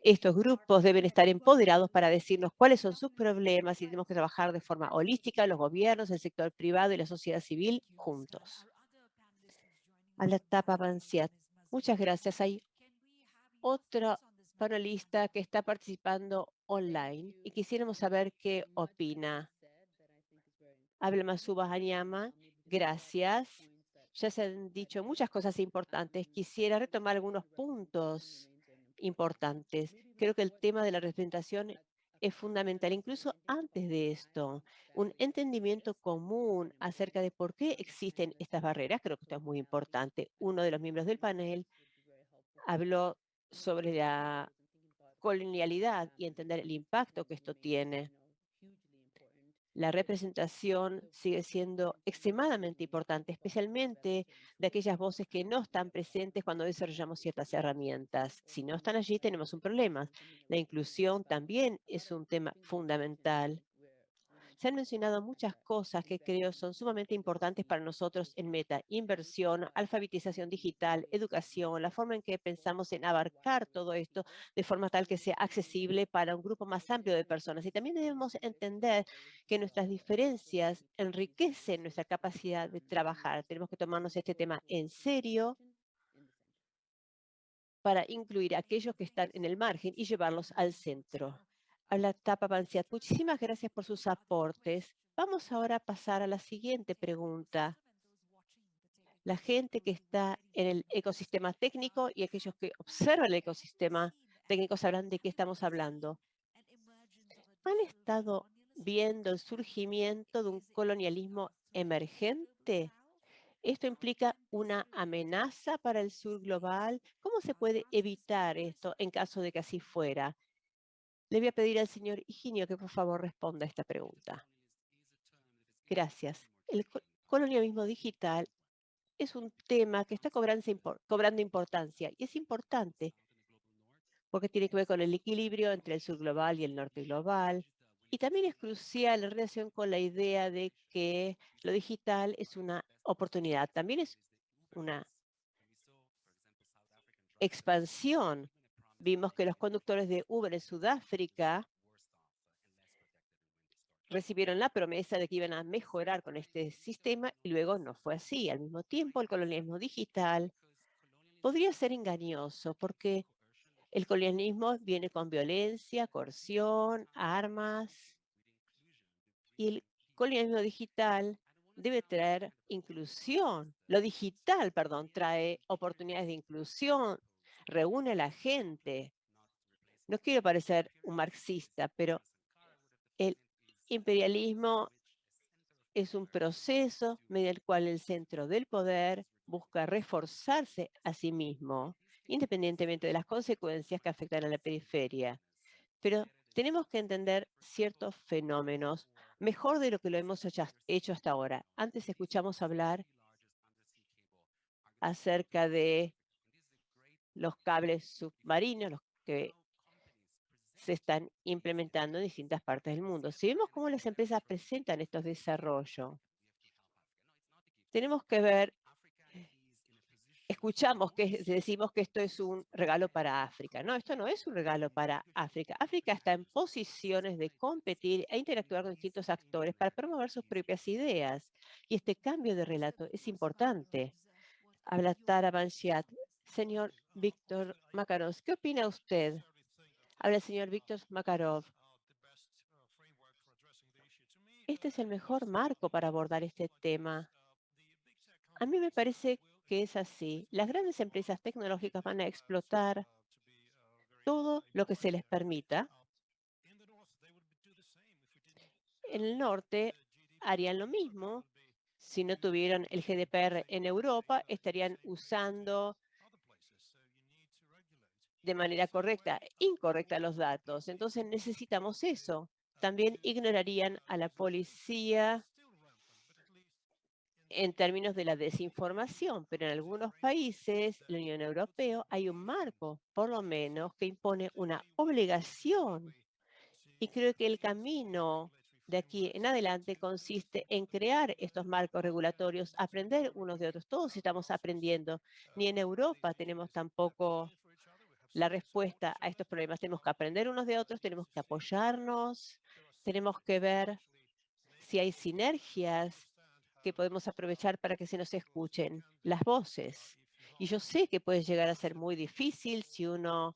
Estos grupos deben estar empoderados para decirnos cuáles son sus problemas y tenemos que trabajar de forma holística, los gobiernos, el sector privado y la sociedad civil juntos. A la tapa Banciat. Muchas gracias. Hay otro panelista que está participando online y quisiéramos saber qué opina. Habla Masuba Hanyama. Gracias. Ya se han dicho muchas cosas importantes. Quisiera retomar algunos puntos importantes. Creo que el tema de la representación es fundamental, incluso antes de esto, un entendimiento común acerca de por qué existen estas barreras. Creo que esto es muy importante. Uno de los miembros del panel habló sobre la colonialidad y entender el impacto que esto tiene. La representación sigue siendo extremadamente importante, especialmente de aquellas voces que no están presentes cuando desarrollamos ciertas herramientas. Si no están allí, tenemos un problema. La inclusión también es un tema fundamental. Se han mencionado muchas cosas que creo son sumamente importantes para nosotros en Meta. Inversión, alfabetización digital, educación, la forma en que pensamos en abarcar todo esto de forma tal que sea accesible para un grupo más amplio de personas. Y también debemos entender que nuestras diferencias enriquecen nuestra capacidad de trabajar. Tenemos que tomarnos este tema en serio para incluir a aquellos que están en el margen y llevarlos al centro. A la tapa Banciat, muchísimas gracias por sus aportes. Vamos ahora a pasar a la siguiente pregunta. La gente que está en el ecosistema técnico y aquellos que observan el ecosistema técnico sabrán de qué estamos hablando. ¿Han estado viendo el surgimiento de un colonialismo emergente? ¿Esto implica una amenaza para el sur global? ¿Cómo se puede evitar esto en caso de que así fuera? Le voy a pedir al señor Higinio que por favor responda a esta pregunta. Gracias. El co- colonialismo digital es un tema que está cobrando importancia y es importante porque tiene que ver con el equilibrio entre el sur global y el norte global. Y también es crucial en relación con la idea de que lo digital es una oportunidad. También es una expansión. Vimos que los conductores de Uber en Sudáfrica recibieron la promesa de que iban a mejorar con este sistema y luego no fue así. Al mismo tiempo, el colonialismo digital podría ser engañoso porque el colonialismo viene con violencia, coerción, armas y el colonialismo digital debe traer inclusión. Lo digital, perdón, trae oportunidades de inclusión, reúne a la gente. No quiero parecer un marxista, pero el imperialismo es un proceso mediante el cual el centro del poder busca reforzarse a sí mismo, independientemente de las consecuencias que afectan a la periferia. Pero tenemos que entender ciertos fenómenos mejor de lo que lo hemos hecho hasta ahora. Antes escuchamos hablar acerca de los cables submarinos, los que se están implementando en distintas partes del mundo. Si vemos cómo las empresas presentan estos desarrollos, tenemos que ver escuchamos que decimos que esto es un regalo para África. No, esto no es un regalo para África. África está en posiciones de competir e interactuar con distintos actores para promover sus propias ideas. Y este cambio de relato es importante. Habla Tara Banshiat. Señor Víctor Makarov, ¿qué opina usted? Habla el señor Víctor Makarov. Este es el mejor marco para abordar este tema. A mí me parece que es así. Las grandes empresas tecnológicas van a explotar todo lo que se les permita. En el norte harían lo mismo. Si no tuvieran el GDPR en Europa, estarían usando de manera correcta, incorrecta los datos. Entonces necesitamos eso. También ignorarían a la policía en términos de la desinformación, pero en algunos países, la Unión Europea, hay un marco, por lo menos, que impone una obligación. Y creo que el camino de aquí en adelante consiste en crear estos marcos regulatorios, aprender unos de otros. Todos estamos aprendiendo. Ni en Europa tenemos tampoco la respuesta a estos problemas. Tenemos que aprender unos de otros, tenemos que apoyarnos, tenemos que ver si hay sinergias que podemos aprovechar para que se nos escuchen las voces. Y yo sé que puede llegar a ser muy difícil si uno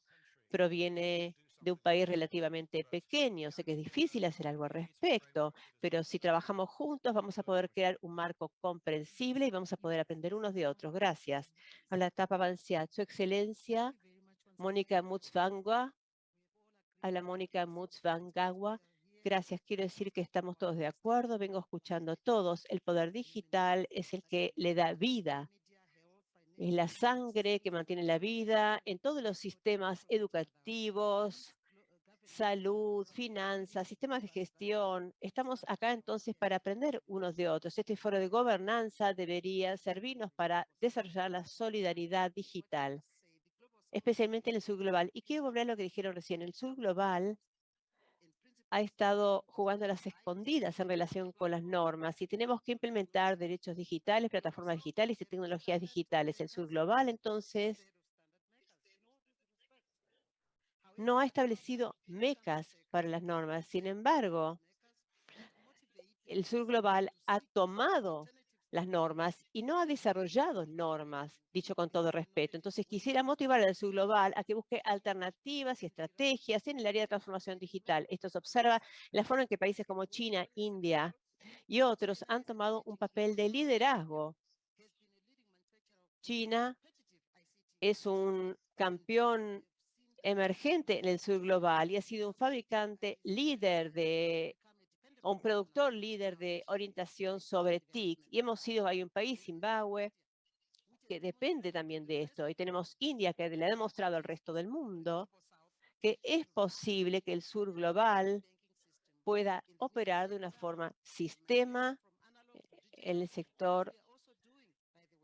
proviene de un país relativamente pequeño. Sé que es difícil hacer algo al respecto, pero si trabajamos juntos vamos a poder crear un marco comprensible y vamos a poder aprender unos de otros. Gracias. A la etapa avanzada, Su Excelencia, Mónica Mutzvangwa, a la Mónica Mutzvangagua, Gracias. Quiero decir que estamos todos de acuerdo. Vengo escuchando todos. El poder digital es el que le da vida. Es la sangre que mantiene la vida en todos los sistemas educativos, salud, finanzas, sistemas de gestión. Estamos acá entonces para aprender unos de otros. Este foro de gobernanza debería servirnos para desarrollar la solidaridad digital, especialmente en el sur global. Y quiero volver a lo que dijeron recién. El sur global ha estado jugando a las escondidas en relación con las normas y tenemos que implementar derechos digitales, plataformas digitales y tecnologías digitales. El sur global, entonces, no ha establecido mecas para las normas. Sin embargo, el sur global ha tomado las normas y no ha desarrollado normas, dicho con todo respeto. Entonces quisiera motivar al sur global a que busque alternativas y estrategias en el área de transformación digital. Esto se observa en la forma en que países como China, India y otros han tomado un papel de liderazgo. China es un campeón emergente en el sur global y ha sido un fabricante líder de un productor líder de orientación sobre TIC. Y hemos sido, hay un país, Zimbabue, que depende también de esto. Y tenemos India, que le ha demostrado al resto del mundo que es posible que el sur global pueda operar de una forma sistema en el sector.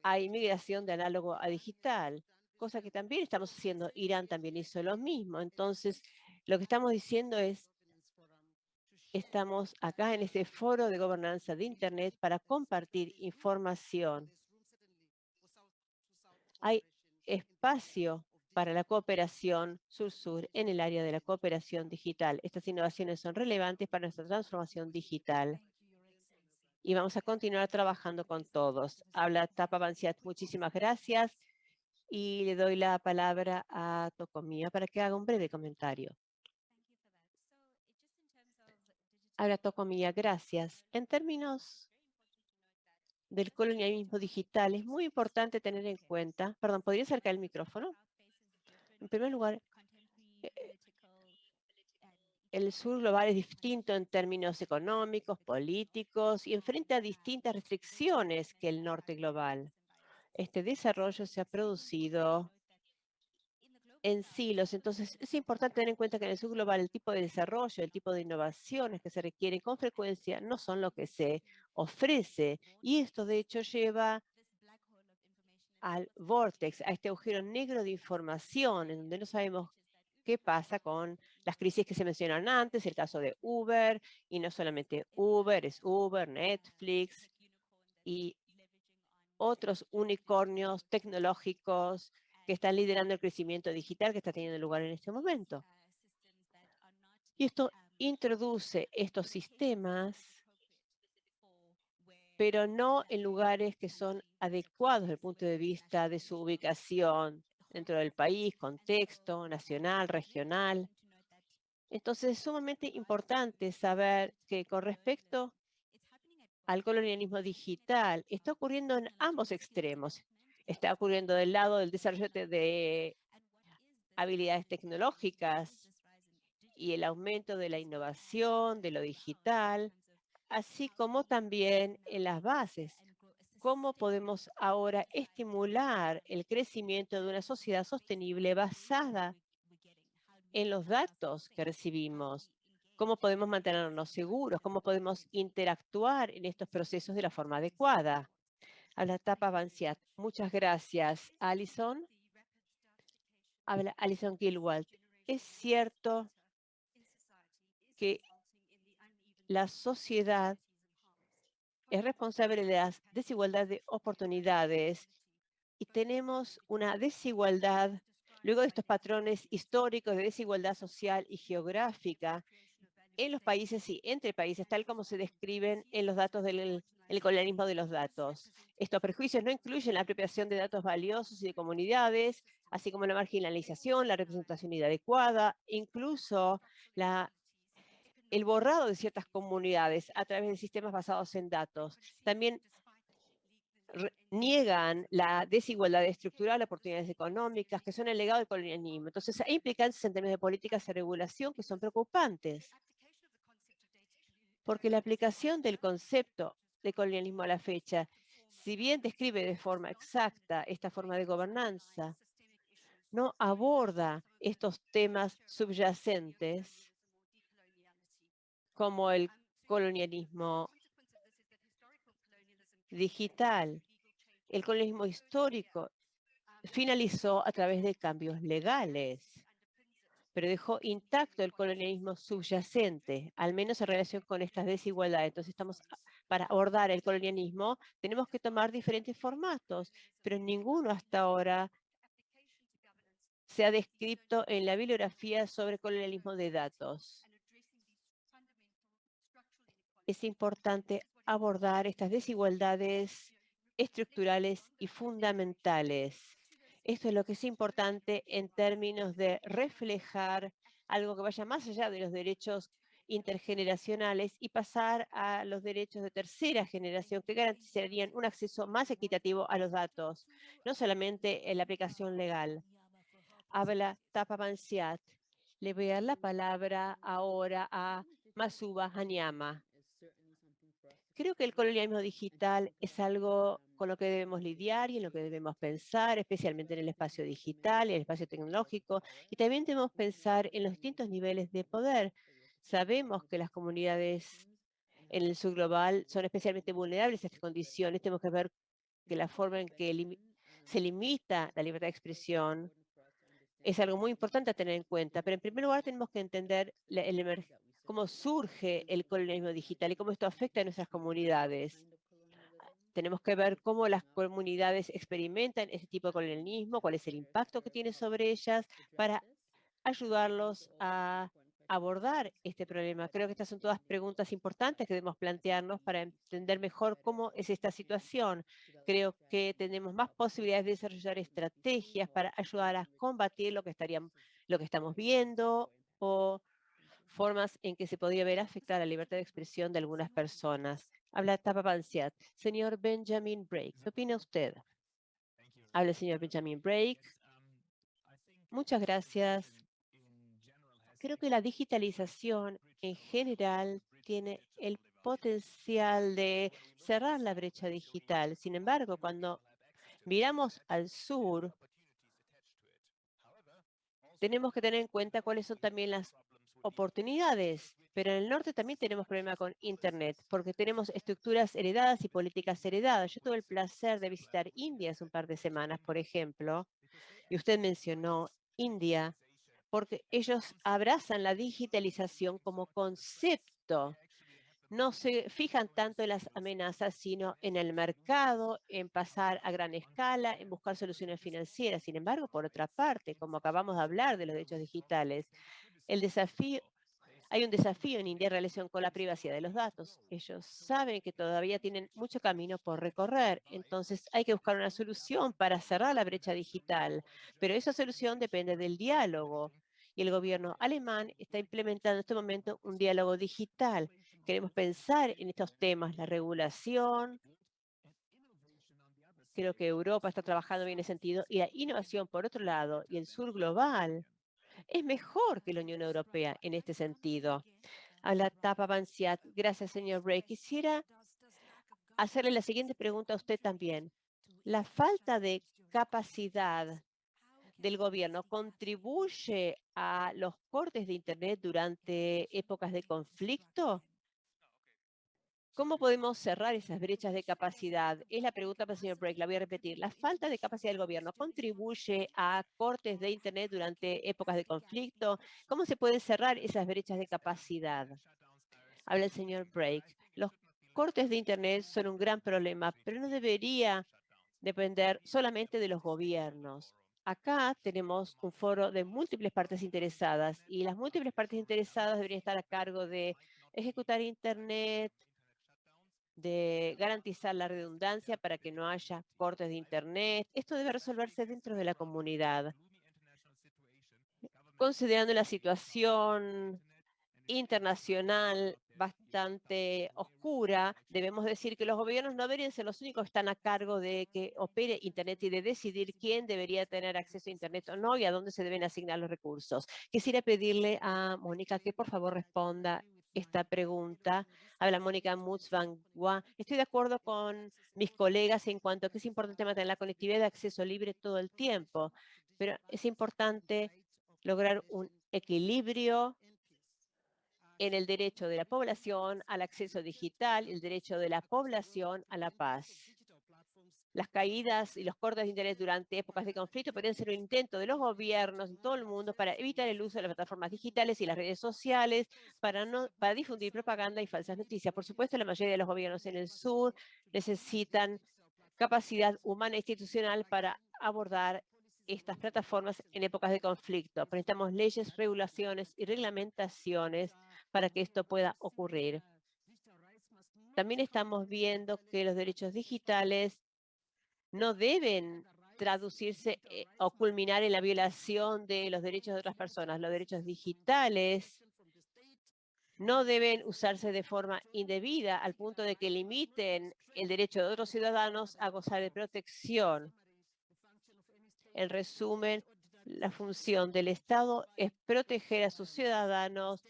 Hay migración de análogo a digital, cosa que también estamos haciendo. Irán también hizo lo mismo. Entonces, lo que estamos diciendo es Estamos acá en este foro de gobernanza de Internet para compartir información. Hay espacio para la cooperación sur-sur en el área de la cooperación digital. Estas innovaciones son relevantes para nuestra transformación digital y vamos a continuar trabajando con todos. Habla Tapa Banciat, muchísimas gracias y le doy la palabra a Tocomía para que haga un breve comentario. Habla Tocomía, gracias. En términos del colonialismo digital, es muy importante tener en cuenta, perdón, ¿podría acercar el micrófono? En primer lugar, eh, el sur global es distinto en términos económicos, políticos y enfrenta distintas restricciones que el norte global. Este desarrollo se ha producido en silos, entonces es importante tener en cuenta que en el sur global el tipo de desarrollo, el tipo de innovaciones que se requieren con frecuencia no son lo que se ofrece. Y esto de hecho lleva al vortex, a este agujero negro de información en donde no sabemos qué pasa con las crisis que se mencionaron antes, el caso de Uber, y no solamente Uber, es Uber, Netflix y otros unicornios tecnológicos que están liderando el crecimiento digital que está teniendo lugar en este momento. Y esto introduce estos sistemas, pero no en lugares que son adecuados desde el punto de vista de su ubicación, dentro del país, contexto nacional, regional. Entonces es sumamente importante saber que con respecto al colonialismo digital, está ocurriendo en ambos extremos. Está ocurriendo del lado del desarrollo de habilidades tecnológicas y el aumento de la innovación, de lo digital, así como también en las bases. Cómo podemos ahora estimular el crecimiento de una sociedad sostenible basada en los datos que recibimos, cómo podemos mantenernos seguros, cómo podemos interactuar en estos procesos de la forma adecuada. A la etapa. Muchas gracias, Alison. Habla Alison Gilwald. Es cierto que la sociedad es responsable de las desigualdades de oportunidades y tenemos una desigualdad, luego de estos patrones históricos de desigualdad social y geográfica en los países y entre países, tal como se describen en los datos del el colonialismo de los datos. Estos prejuicios no incluyen la apropiación de datos valiosos y de comunidades, así como la marginalización, la representación inadecuada, incluso la el borrado de ciertas comunidades a través de sistemas basados en datos. También niegan la desigualdad estructural, oportunidades económicas, que son el legado del colonialismo. Entonces, hay implicancias en términos de políticas de regulación que son preocupantes. Porque la aplicación del concepto de colonialismo a la fecha, si bien describe de forma exacta esta forma de gobernanza, no aborda estos temas subyacentes como el colonialismo digital. El colonialismo histórico finalizó a través de cambios legales, pero dejó intacto el colonialismo subyacente, al menos en relación con estas desigualdades. Entonces, estamos para abordar el colonialismo, tenemos que tomar diferentes formatos, pero ninguno hasta ahora se ha descrito en la bibliografía sobre colonialismo de datos es importante abordar estas desigualdades estructurales y fundamentales. Esto es lo que es importante en términos de reflejar algo que vaya más allá de los derechos intergeneracionales y pasar a los derechos de tercera generación que garantizarían un acceso más equitativo a los datos, no solamente en la aplicación legal. Habla Tapa Bansiat. Le voy a dar la palabra ahora a Masuba Hanyama. Creo que el colonialismo digital es algo con lo que debemos lidiar y en lo que debemos pensar, especialmente en el espacio digital, en el espacio tecnológico, y también debemos pensar en los distintos niveles de poder. Sabemos que las comunidades en el sur global son especialmente vulnerables a estas condiciones. Tenemos que ver que la forma en que se limita la libertad de expresión es algo muy importante a tener en cuenta. Pero en primer lugar tenemos que entender cómo surge el colonialismo digital y cómo esto afecta a nuestras comunidades. Tenemos que ver cómo las comunidades experimentan ese tipo de colonialismo, cuál es el impacto que tiene sobre ellas para ayudarlos a abordar este problema. Creo que estas son todas preguntas importantes que debemos plantearnos para entender mejor cómo es esta situación. Creo que tenemos más posibilidades de desarrollar estrategias para ayudar a combatir lo que, estaríamos, lo que estamos viendo o formas en que se podría ver afectada la libertad de expresión de algunas personas. Habla Tapa Panciat. Señor Benjamin Break, ¿qué opina usted? Habla el señor Benjamin Break. Muchas gracias. Creo que la digitalización en general tiene el potencial de cerrar la brecha digital. Sin embargo, cuando miramos al sur, tenemos que tener en cuenta cuáles son también las oportunidades, pero en el norte también tenemos problema con Internet, porque tenemos estructuras heredadas y políticas heredadas. Yo tuve el placer de visitar India hace un par de semanas, por ejemplo, y usted mencionó India, porque ellos abrazan la digitalización como concepto. No se fijan tanto en las amenazas, sino en el mercado, en pasar a gran escala, en buscar soluciones financieras. Sin embargo, por otra parte, como acabamos de hablar de los derechos digitales, el desafío, hay un desafío en India en relación con la privacidad de los datos. Ellos saben que todavía tienen mucho camino por recorrer, entonces hay que buscar una solución para cerrar la brecha digital, pero esa solución depende del diálogo. Y el gobierno alemán está implementando en este momento un diálogo digital. Queremos pensar en estos temas, la regulación, creo que Europa está trabajando bien en ese sentido, y la innovación, por otro lado, y el sur global, es mejor que la Unión Europea en este sentido. A la tapa Banciat. Gracias, señor Bray. Quisiera hacerle la siguiente pregunta a usted también. ¿La falta de capacidad del gobierno contribuye a los cortes de Internet durante épocas de conflicto? ¿Cómo podemos cerrar esas brechas de capacidad? Es la pregunta para el señor Break, la voy a repetir. ¿La falta de capacidad del gobierno contribuye a cortes de Internet durante épocas de conflicto? ¿Cómo se pueden cerrar esas brechas de capacidad? Habla el señor Break. Los cortes de Internet son un gran problema, pero no debería depender solamente de los gobiernos. Acá tenemos un foro de múltiples partes interesadas y las múltiples partes interesadas deberían estar a cargo de ejecutar Internet, de garantizar la redundancia para que no haya cortes de Internet. Esto debe resolverse dentro de la comunidad. Considerando la situación internacional bastante oscura, debemos decir que los gobiernos no deberían ser los únicos que están a cargo de que opere Internet y de decidir quién debería tener acceso a Internet o no y a dónde se deben asignar los recursos. Quisiera pedirle a Mónica que por favor responda esta pregunta. Habla Mónica Mutzvangua. Estoy de acuerdo con mis colegas en cuanto a que es importante mantener la conectividad de acceso libre todo el tiempo, pero es importante lograr un equilibrio en el derecho de la población al acceso digital el derecho de la población a la paz. Las caídas y los cortes de interés durante épocas de conflicto podrían ser un intento de los gobiernos en todo el mundo para evitar el uso de las plataformas digitales y las redes sociales para, no, para difundir propaganda y falsas noticias. Por supuesto, la mayoría de los gobiernos en el sur necesitan capacidad humana e institucional para abordar estas plataformas en épocas de conflicto. Necesitamos leyes, regulaciones y reglamentaciones para que esto pueda ocurrir. También estamos viendo que los derechos digitales no deben traducirse eh, o culminar en la violación de los derechos de otras personas. Los derechos digitales no deben usarse de forma indebida al punto de que limiten el derecho de otros ciudadanos a gozar de protección. En resumen, la función del Estado es proteger a sus ciudadanos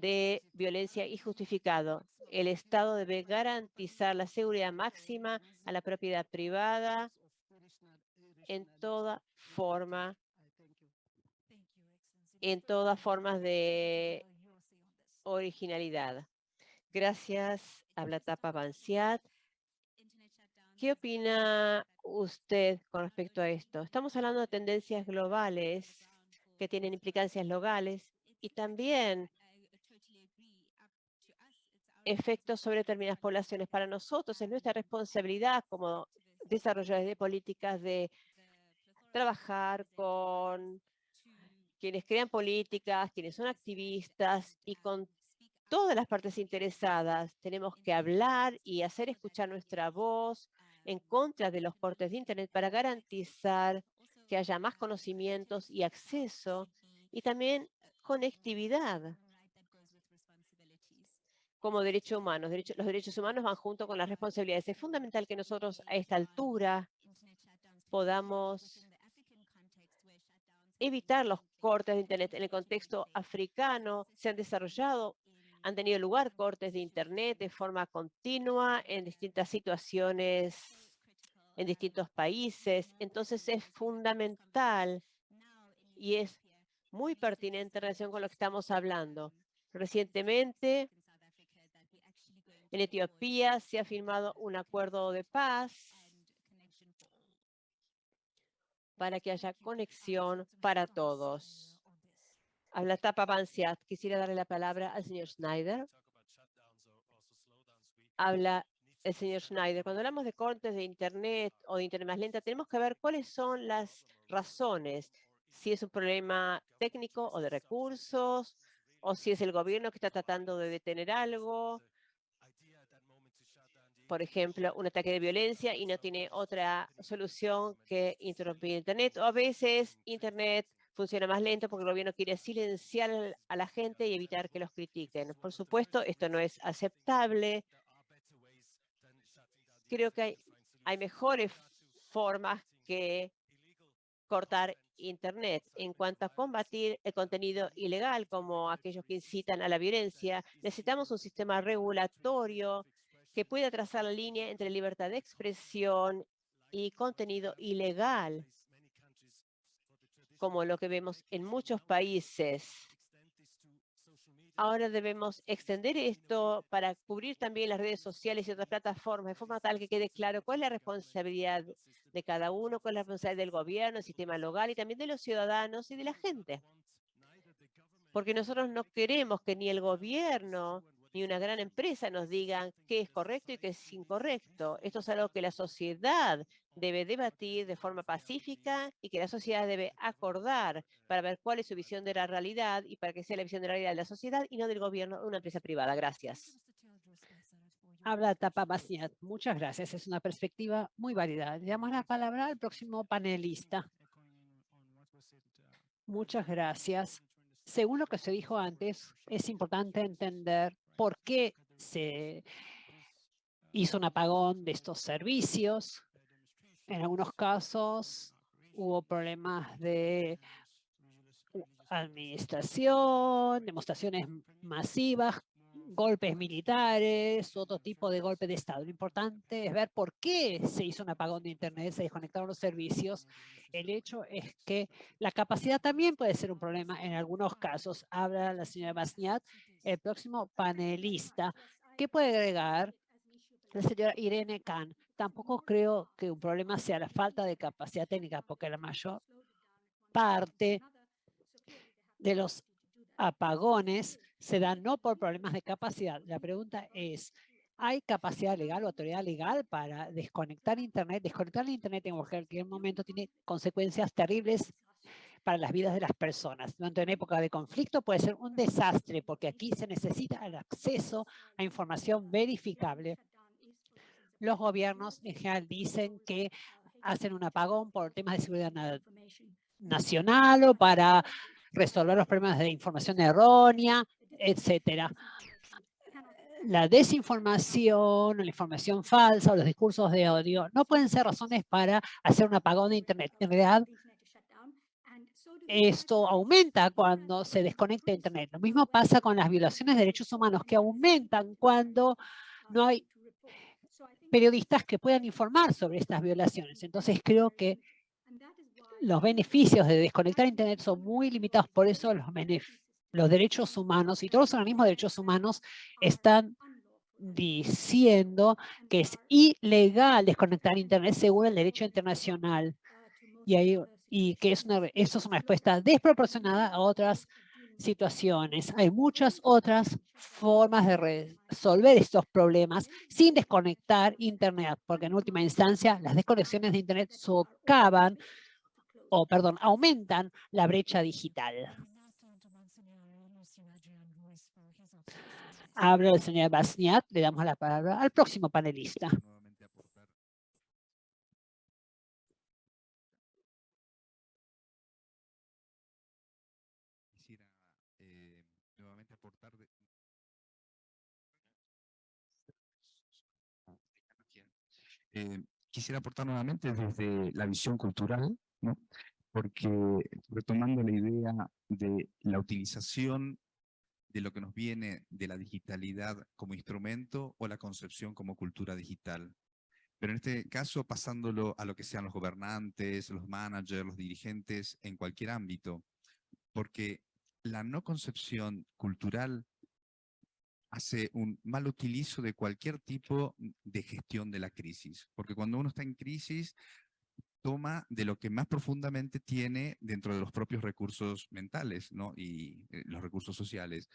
de violencia injustificado. El Estado debe garantizar la seguridad máxima a la propiedad privada en toda forma, en todas formas de originalidad. Gracias, habla Tapa Banciat. ¿Qué opina usted con respecto a esto? Estamos hablando de tendencias globales que tienen implicancias locales y también efectos sobre determinadas poblaciones. Para nosotros es nuestra responsabilidad como desarrolladores de políticas de trabajar con quienes crean políticas, quienes son activistas y con todas las partes interesadas. Tenemos que hablar y hacer escuchar nuestra voz en contra de los cortes de Internet para garantizar que haya más conocimientos y acceso y también conectividad como derechos humanos. los derechos humanos van junto con las responsabilidades. Es fundamental que nosotros a esta altura podamos evitar los cortes de Internet. En el contexto africano se han desarrollado, han tenido lugar cortes de Internet de forma continua en distintas situaciones, en distintos países. Entonces es fundamental y es muy pertinente en relación con lo que estamos hablando. Recientemente, en Etiopía se ha firmado un acuerdo de paz para que haya conexión para todos. Habla Tapa Bansiat. Quisiera darle la palabra al señor Schneider. Habla el señor Schneider. Cuando hablamos de cortes de Internet o de Internet más lenta, tenemos que ver cuáles son las razones. Si es un problema técnico o de recursos, o si es el gobierno que está tratando de detener algo, por ejemplo, un ataque de violencia y no tiene otra solución que interrumpir Internet. O a veces Internet funciona más lento porque el gobierno quiere silenciar a la gente y evitar que los critiquen. Por supuesto, esto no es aceptable. Creo que hay, mejores formas que cortar Internet. En cuanto a combatir el contenido ilegal, como aquellos que incitan a la violencia, necesitamos un sistema regulatorio que pueda trazar la línea entre libertad de expresión y contenido ilegal, como lo que vemos en muchos países. Ahora debemos extender esto para cubrir también las redes sociales y otras plataformas de forma tal que quede claro cuál es la responsabilidad de cada uno, cuál es la responsabilidad del gobierno, el sistema local y también de los ciudadanos y de la gente. Porque nosotros no queremos que ni el gobierno ni una gran empresa nos digan qué es correcto y qué es incorrecto. Esto es algo que la sociedad debe debatir de forma pacífica y que la sociedad debe acordar para ver cuál es su visión de la realidad y para que sea la visión de la realidad de la sociedad y no del gobierno de una empresa privada. Gracias. Habla Tapa Basniat. Muchas gracias. Es una perspectiva muy válida. Le damos la palabra al próximo panelista. Muchas gracias. Según lo que se dijo antes, es importante entender por qué se hizo un apagón de estos servicios. En algunos casos hubo problemas de administración, demostraciones masivas, golpes militares, otro tipo de golpe de Estado. Lo importante es ver por qué se hizo un apagón de Internet, se desconectaron los servicios. El hecho es que la capacidad también puede ser un problema en algunos casos. Habla la señora Basniat el próximo panelista. ¿Qué puede agregar la señora Irene Khan? Tampoco creo que un problema sea la falta de capacidad técnica, porque la mayor parte de los apagones se dan no por problemas de capacidad. La pregunta es, ¿hay capacidad legal o autoridad legal para desconectar Internet? Desconectar el Internet en cualquier momento tiene consecuencias terribles para las vidas de las personas. Durante una época de conflicto puede ser un desastre porque aquí se necesita el acceso a información verificable. Los gobiernos en general dicen que hacen un apagón por temas de seguridad nacional o para resolver los problemas de información errónea, etcétera. La desinformación, la información falsa o los discursos de odio no pueden ser razones para hacer un apagón de Internet. En realidad, esto aumenta cuando se desconecta Internet. Lo mismo pasa con las violaciones de derechos humanos que aumentan cuando no hay periodistas que puedan informar sobre estas violaciones. Entonces creo que los beneficios de desconectar Internet son muy limitados, por eso los, derechos humanos y todos los organismos de derechos humanos están diciendo que es ilegal desconectar Internet según el derecho internacional. Y ahí y que es una, eso es una respuesta desproporcionada a otras situaciones. Hay muchas otras formas de resolver estos problemas sin desconectar Internet, porque en última instancia las desconexiones de Internet socavan o, perdón, aumentan la brecha digital. Habla el señor Basniat, le damos la palabra al próximo panelista. Eh, quisiera aportar nuevamente desde la visión cultural, ¿no? porque retomando la idea de la utilización de lo que nos viene de la digitalidad como instrumento o la concepción como cultura digital. Pero en este caso, pasándolo a lo que sean los gobernantes, los managers, los dirigentes, en cualquier ámbito, porque la no concepción cultural hace un mal utilizo de cualquier tipo de gestión de la crisis. Porque cuando uno está en crisis, toma de lo que más profundamente tiene dentro de los propios recursos mentales ¿no? y eh, los recursos sociales.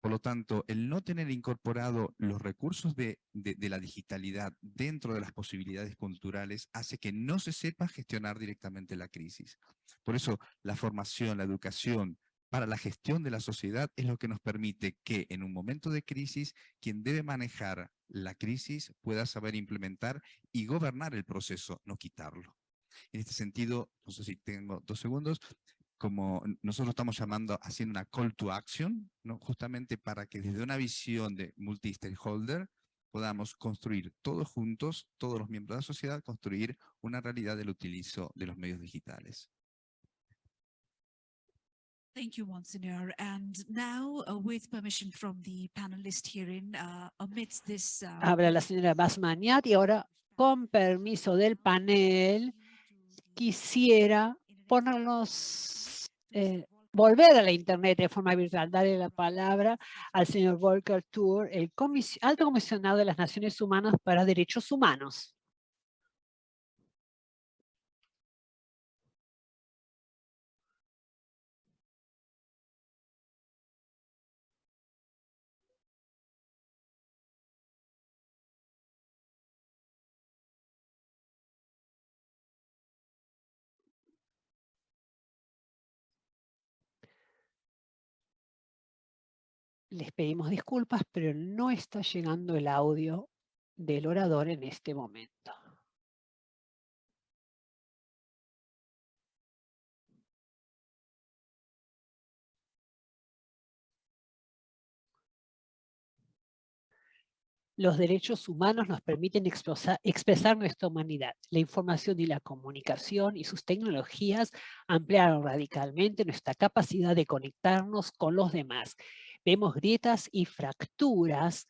Por lo tanto, el no tener incorporado los recursos de, de, la digitalidad dentro de las posibilidades culturales hace que no se sepa gestionar directamente la crisis. Por eso, la formación, la educación, para la gestión de la sociedad es lo que nos permite que en un momento de crisis, quien debe manejar la crisis pueda saber implementar y gobernar el proceso, no quitarlo. En este sentido, no sé si tengo dos segundos, como nosotros estamos llamando, haciendo una call to action, ¿no? justamente para que desde una visión de multi-stakeholder podamos construir todos juntos, todos los miembros de la sociedad, construir una realidad del utilizo de los medios digitales. Thank you, Monsignor. And now, uh, with permission from the panelist hearing, uh, amidst this... Uh, Habla la señora Basmaniat y ahora, con permiso del panel, quisiera ponernos, eh, volver a la Internet de forma virtual, darle la palabra al señor Volker Tour, el alto comisionado de las Naciones Unidas para Derechos Humanos. Les pedimos disculpas, pero no está llegando el audio del orador en este momento. Los derechos humanos nos permiten expresar, nuestra humanidad. La información y la comunicación y sus tecnologías ampliaron radicalmente nuestra capacidad de conectarnos con los demás. Vemos grietas y fracturas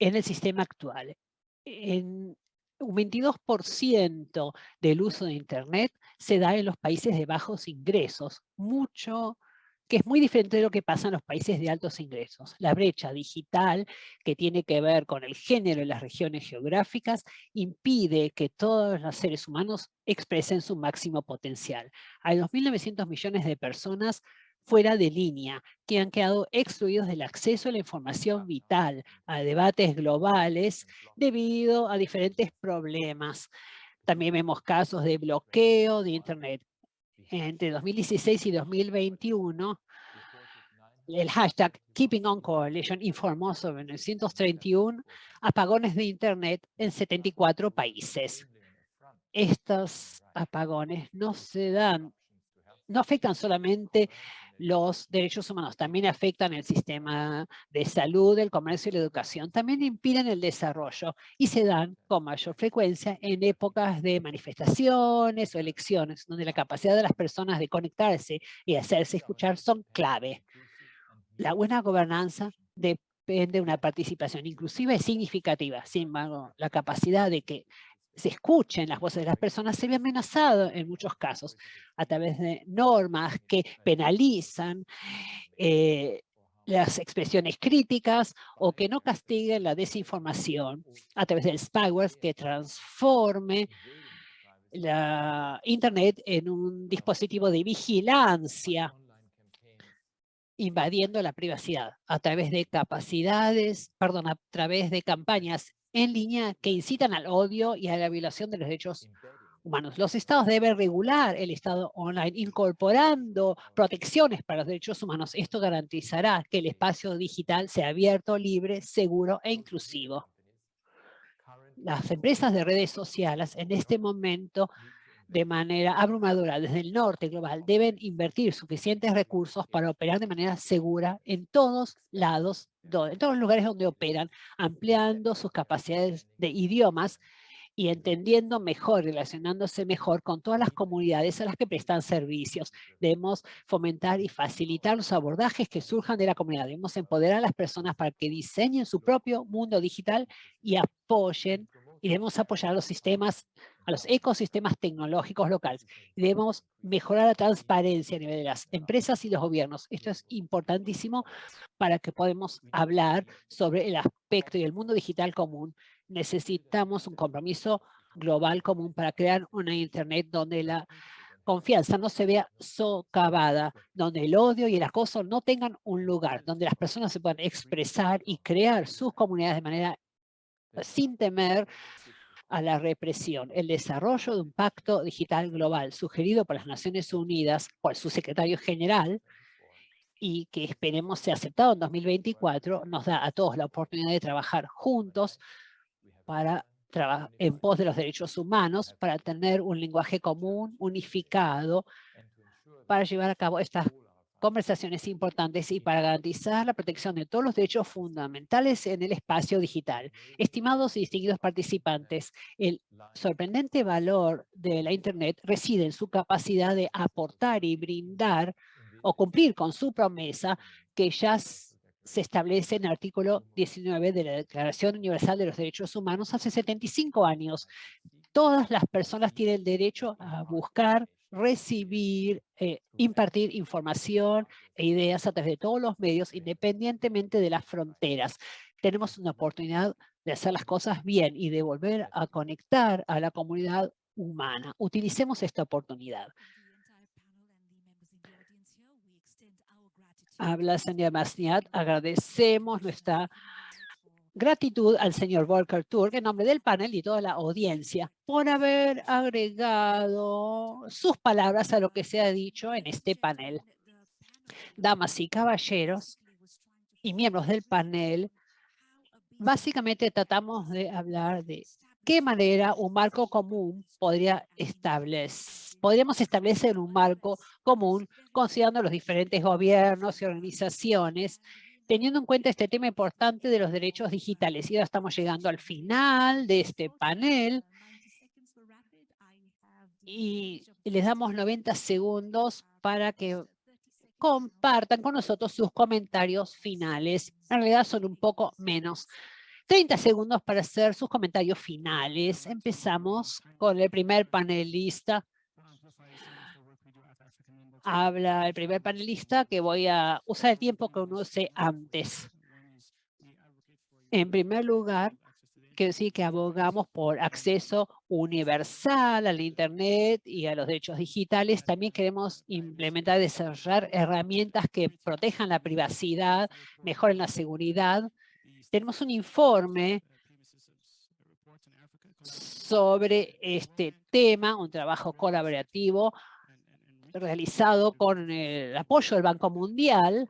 en el sistema actual. Un 22% del uso de Internet se da en los países de bajos ingresos, mucho que es muy diferente de lo que pasa en los países de altos ingresos. La brecha digital, que tiene que ver con el género en las regiones geográficas, impide que todos los seres humanos expresen su máximo potencial. Hay 2.900 millones de personas fuera de línea, que han quedado excluidos del acceso a la información vital, a debates globales, debido a diferentes problemas. También vemos casos de bloqueo de Internet entre 2016 y 2021, el hashtag Keeping On Coalition informó sobre 931 apagones de Internet en 74 países. Estos apagones no se dan, no afectan solamente los derechos humanos también afectan el sistema de salud, el comercio y la educación. También impiden el desarrollo y se dan con mayor frecuencia en épocas de manifestaciones o elecciones, donde la capacidad de las personas de conectarse y hacerse escuchar son clave. La buena gobernanza depende de una participación inclusiva y significativa. Sin embargo, la capacidad de que se escuchen las voces de las personas se ve amenazado en muchos casos a través de normas que penalizan eh, las expresiones críticas o que no castiguen la desinformación a través del spyware que transforme la Internet en un dispositivo de vigilancia invadiendo la privacidad a través de capacidades, perdón, a través de campañas en línea que incitan al odio y a la violación de los derechos humanos. Los estados deben regular el estado online, incorporando protecciones para los derechos humanos. Esto garantizará que el espacio digital sea abierto, libre, seguro e inclusivo. Las empresas de redes sociales en este momento de manera abrumadora desde el norte global deben invertir suficientes recursos para operar de manera segura en todos lados, en todos los lugares donde operan, ampliando sus capacidades de idiomas y entendiendo mejor, relacionándose mejor con todas las comunidades a las que prestan servicios. Debemos fomentar y facilitar los abordajes que surjan de la comunidad. Debemos empoderar a las personas para que diseñen su propio mundo digital y apoyen y debemos apoyar los sistemas, a los ecosistemas tecnológicos locales. debemos mejorar la transparencia a nivel de las empresas y los gobiernos. Esto es importantísimo para que podamos hablar sobre el aspecto y el mundo digital común. Necesitamos un compromiso global común para crear una Internet donde la confianza no se vea socavada, donde el odio y el acoso no tengan un lugar, donde las personas se puedan expresar y crear sus comunidades de manera sin temer a la represión. El desarrollo de un pacto digital global sugerido por las Naciones Unidas por su secretario general y que esperemos sea aceptado en 2024, nos da a todos la oportunidad de trabajar juntos para en pos de los derechos humanos, para tener un lenguaje común, unificado, para llevar a cabo estas conversaciones importantes y para garantizar la protección de todos los derechos fundamentales en el espacio digital. Estimados y distinguidos participantes, el sorprendente valor de la Internet reside en su capacidad de aportar y brindar o cumplir con su promesa que ya se establece en el artículo 19 de la Declaración Universal de los Derechos Humanos hace 75 años. Todas las personas tienen derecho a buscar, recibir, eh, impartir información e ideas a través de todos los medios, independientemente de las fronteras. Tenemos una oportunidad de hacer las cosas bien y de volver a conectar a la comunidad humana. Utilicemos esta oportunidad. Habla señora Masniat, agradecemos nuestra gratitud al señor Volker Turk en nombre del panel y toda la audiencia por haber agregado sus palabras a lo que se ha dicho en este panel. Damas y caballeros y miembros del panel, básicamente tratamos de hablar de qué manera un marco común podría establecer. Podríamos establecer un marco común considerando los diferentes gobiernos y organizaciones teniendo en cuenta este tema importante de los derechos digitales. Y ahora estamos llegando al final de este panel y les damos 90 segundos para que compartan con nosotros sus comentarios finales. En realidad son un poco menos. 30 segundos para hacer sus comentarios finales. Empezamos con el primer panelista, habla el primer panelista que voy a usar el tiempo que use antes. En primer lugar, quiero decir que abogamos por acceso universal al Internet y a los derechos digitales. También queremos implementar desarrollar herramientas que protejan la privacidad, mejoren la seguridad. Tenemos un informe sobre este tema, un trabajo colaborativo realizado con el apoyo del Banco Mundial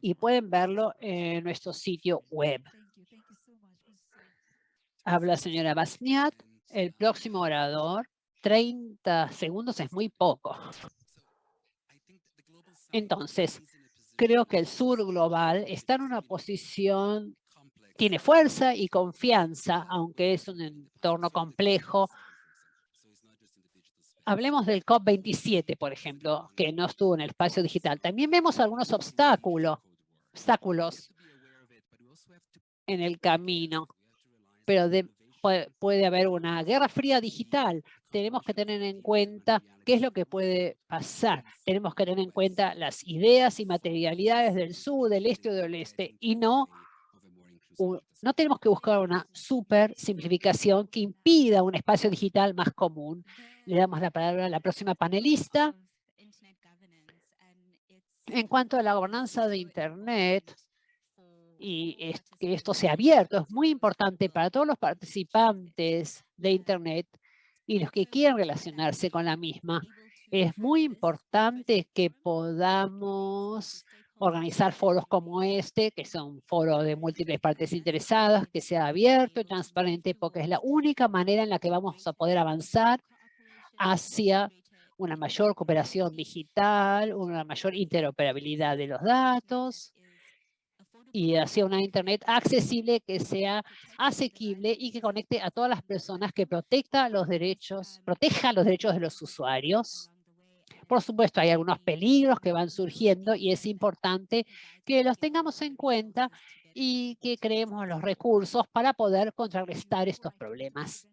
y pueden verlo en nuestro sitio web. Habla señora Basniat, el próximo orador. 30 segundos es muy poco. Entonces, creo que el sur global está en una posición, tiene fuerza y confianza, aunque es un entorno complejo, Hablemos del COP27, por ejemplo, que no estuvo en el espacio digital. También vemos algunos obstáculos, obstáculos en el camino, pero puede, haber una guerra fría digital. Tenemos que tener en cuenta qué es lo que puede pasar. Tenemos que tener en cuenta las ideas y materialidades del sur, del este o del oeste, y no no tenemos que buscar una super simplificación que impida un espacio digital más común. Le damos la palabra a la próxima panelista. En cuanto a la gobernanza de Internet, y que esto sea abierto, es muy importante para todos los participantes de Internet y los que quieran relacionarse con la misma. Es muy importante que podamos organizar foros como este, que son foros de múltiples partes interesadas, que sea abierto y transparente, porque es la única manera en la que vamos a poder avanzar hacia una mayor cooperación digital, una mayor interoperabilidad de los datos y hacia una Internet accesible que sea asequible y que conecte a todas las personas, que proteja los derechos, proteja los derechos de los usuarios por supuesto, hay algunos peligros que van surgiendo y es importante que los tengamos en cuenta y que creemos los recursos para poder contrarrestar estos problemas.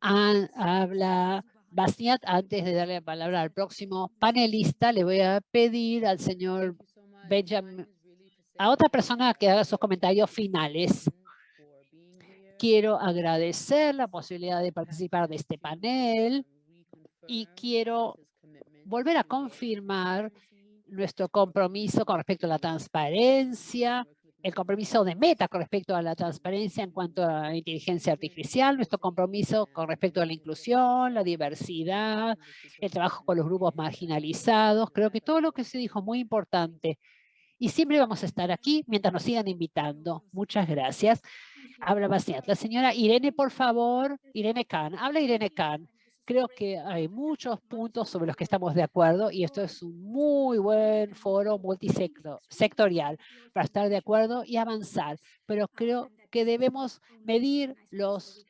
habla Bastiat, antes de darle la palabra al próximo panelista, le voy a pedir al señor Benjamin, a otra persona que haga sus comentarios finales. Quiero agradecer la posibilidad de participar de este panel y quiero volver a confirmar nuestro compromiso con respecto a la transparencia, el compromiso de Meta con respecto a la transparencia en cuanto a la inteligencia artificial, nuestro compromiso con respecto a la inclusión, la diversidad, el trabajo con los grupos marginalizados. Creo que todo lo que se dijo es muy importante. Y siempre vamos a estar aquí mientras nos sigan invitando. Muchas gracias. Habla Bastiat. La señora Irene, por favor. Irene Khan. Habla Irene Khan. Creo que hay muchos puntos sobre los que estamos de acuerdo y esto es un muy buen foro multisectorial para estar de acuerdo y avanzar. Pero creo que debemos medir los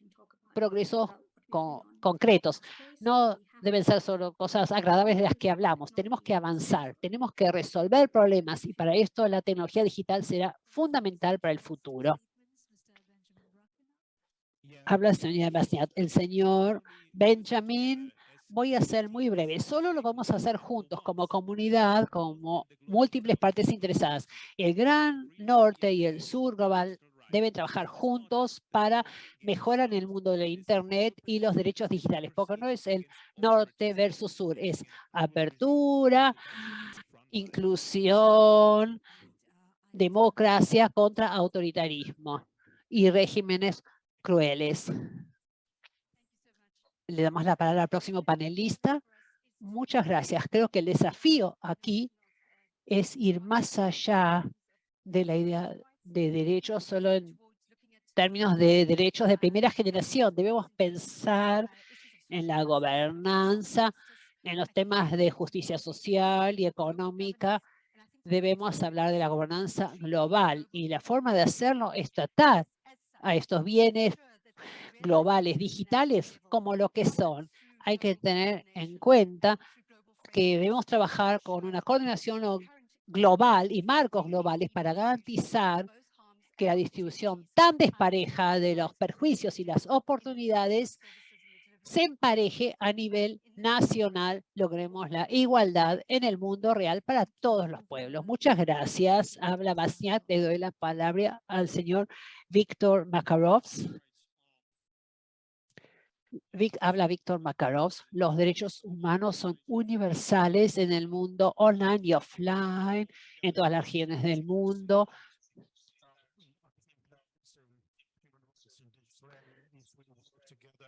progresos concretos. No deben ser solo cosas agradables de las que hablamos. Tenemos que avanzar, tenemos que resolver problemas y para esto la tecnología digital será fundamental para el futuro. Habla el señor El señor Benjamin, voy a ser muy breve. Solo lo vamos a hacer juntos como comunidad, como múltiples partes interesadas. El Gran Norte y el Sur Global deben trabajar juntos para mejorar el mundo de Internet y los derechos digitales, porque no es el norte versus sur, es apertura, inclusión, democracia contra autoritarismo y regímenes crueles. Le damos la palabra al próximo panelista. Muchas gracias. Creo que el desafío aquí es ir más allá de la idea de derechos solo en términos de derechos de primera generación. Debemos pensar en la gobernanza, en los temas de justicia social y económica. Debemos hablar de la gobernanza global y la forma de hacerlo es tratar a estos bienes globales digitales como lo que son. Hay que tener en cuenta que debemos trabajar con una coordinación global y marcos globales para garantizar que la distribución tan despareja de los perjuicios y las oportunidades se empareje a nivel nacional, logremos la igualdad en el mundo real para todos los pueblos. Muchas gracias. Habla Bastiat, le doy la palabra al señor Víctor Makarovs. habla Víctor Makarovs. Los derechos humanos son universales en el mundo online y offline, en todas las regiones del mundo.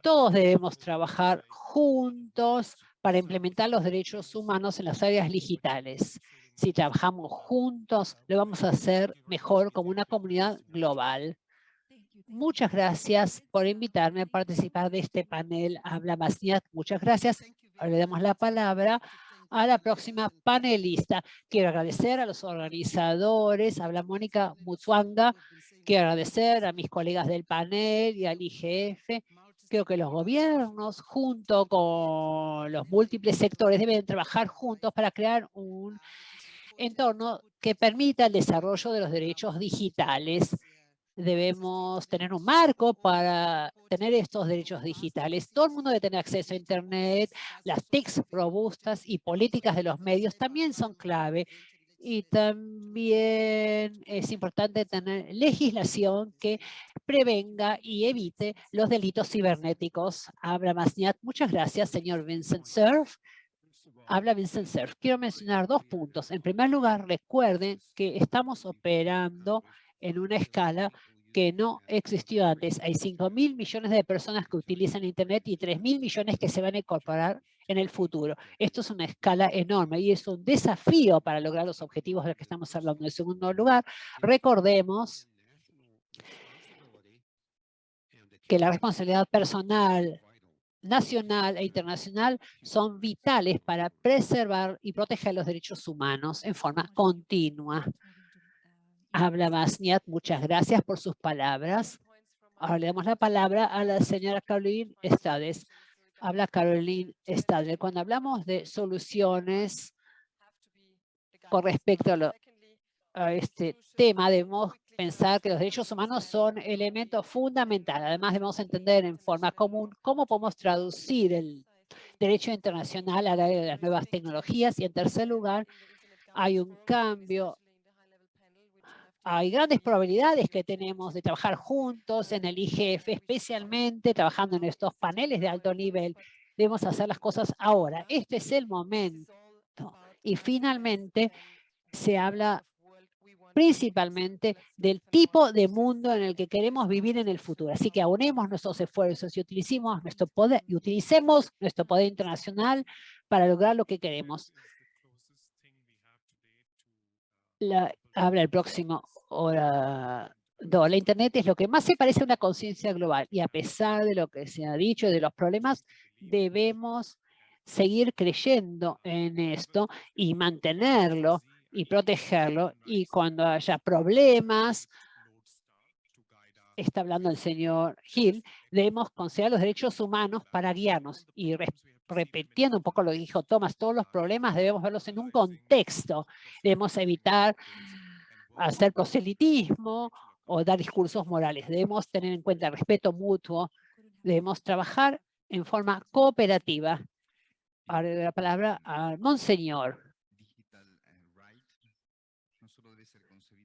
Todos debemos trabajar juntos para implementar los derechos humanos en las áreas digitales. Si trabajamos juntos, lo vamos a hacer mejor como una comunidad global. Muchas gracias por invitarme a participar de este panel. Habla Masniat. Muchas gracias. Ahora le damos la palabra a la próxima panelista. Quiero agradecer a los organizadores, habla Mónica Mutswanga, quiero agradecer a mis colegas del panel y al IGF Creo que los gobiernos, junto con los múltiples sectores, deben trabajar juntos para crear un entorno que permita el desarrollo de los derechos digitales. Debemos tener un marco para tener estos derechos digitales. Todo el mundo debe tener acceso a Internet. Las TICs robustas y políticas de los medios también son clave y también es importante tener legislación que prevenga y evite los delitos cibernéticos. Abra Masniat, muchas gracias, señor Vincent Cerf. Habla Vincent Cerf. Quiero mencionar dos puntos. En primer lugar, recuerden que estamos operando en una escala que no existió antes. Hay 5 mil millones de personas que utilizan Internet y 3 mil millones que se van a incorporar en el futuro. Esto es una escala enorme y es un desafío para lograr los objetivos de los que estamos hablando. En segundo lugar, recordemos que la responsabilidad personal, nacional e internacional son vitales para preservar y proteger los derechos humanos en forma continua. Habla Masniat, muchas gracias por sus palabras. Ahora le damos la palabra a la señora Caroline Estades. Habla Caroline Estades. Cuando hablamos de soluciones con respecto a, este tema, debemos pensar que los derechos humanos son elementos fundamentales. Además, debemos entender en forma común cómo podemos traducir el derecho internacional a la de las nuevas tecnologías. Y en tercer lugar, hay un cambio hay grandes probabilidades que tenemos de trabajar juntos en el IGF, especialmente trabajando en estos paneles de alto nivel. Debemos hacer las cosas ahora. Este es el momento. Y finalmente se habla principalmente del tipo de mundo en el que queremos vivir en el futuro. Así que aunemos nuestros esfuerzos y utilicemos nuestro poder, y utilicemos nuestro poder internacional para lograr lo que queremos. La, habla el próximo Ahora, la Internet es lo que más se parece a una conciencia global y a pesar de lo que se ha dicho, de los problemas, debemos seguir creyendo en esto y mantenerlo y protegerlo. Y cuando haya problemas, está hablando el señor Hill, debemos considerar los derechos humanos para guiarnos. Y repitiendo un poco lo que dijo Thomas, todos los problemas debemos verlos en un contexto. Debemos evitar hacer proselitismo o dar discursos morales. Debemos tener en cuenta el respeto mutuo. Debemos trabajar en forma cooperativa. Ahora la palabra al Monseñor.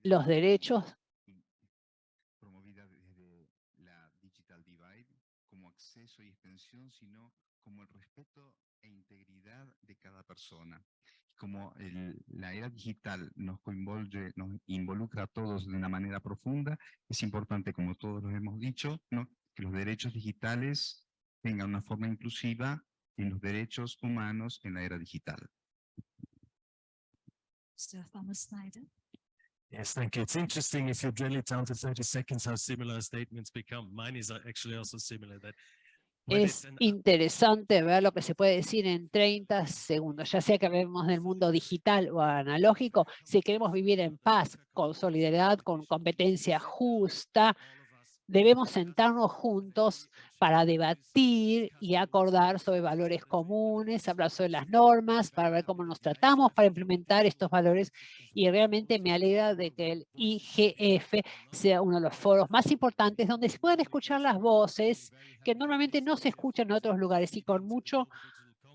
Los derechos promovida desde la digital divide como acceso y extensión, sino como el respeto e integridad de cada persona como la era digital nos, nos involucra a todos de una manera profunda, es importante, como todos lo hemos dicho, ¿no? que los derechos digitales tengan una forma inclusiva en los derechos humanos en la era digital. Sir Thomas Snyder. Yes, thank you. It's interesting if you drill it down to 30 seconds how similar statements become. Mine is actually also similar that es interesante ver lo que se puede decir en 30 segundos, ya sea que hablemos del mundo digital o analógico, si queremos vivir en paz, con solidaridad, con competencia justa, debemos sentarnos juntos para debatir y acordar sobre valores comunes, hablar sobre las normas, para ver cómo nos tratamos para implementar estos valores. Y realmente me alegra de que el IGF sea uno de los foros más importantes donde se puedan escuchar las voces que normalmente no se escuchan en otros lugares y con mucho.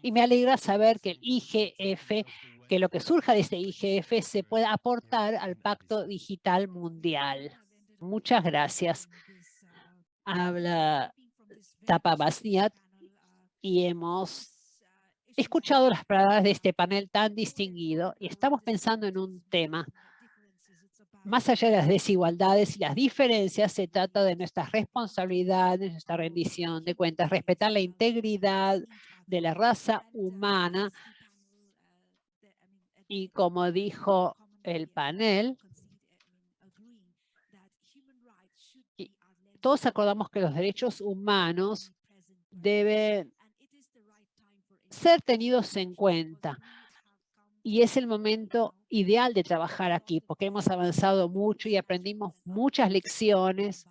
Y me alegra saber que el IGF que lo que surja de este IGF se pueda aportar al Pacto Digital Mundial. Muchas gracias habla Tapa Basniat y hemos escuchado las palabras de este panel tan distinguido y estamos pensando en un tema. Más allá de las desigualdades y las diferencias, se trata de nuestras responsabilidades, nuestra rendición de cuentas, respetar la integridad de la raza humana y como dijo el panel, todos acordamos que los derechos humanos deben ser tenidos en cuenta. Y es el momento ideal de trabajar aquí, porque hemos avanzado mucho y aprendimos muchas lecciones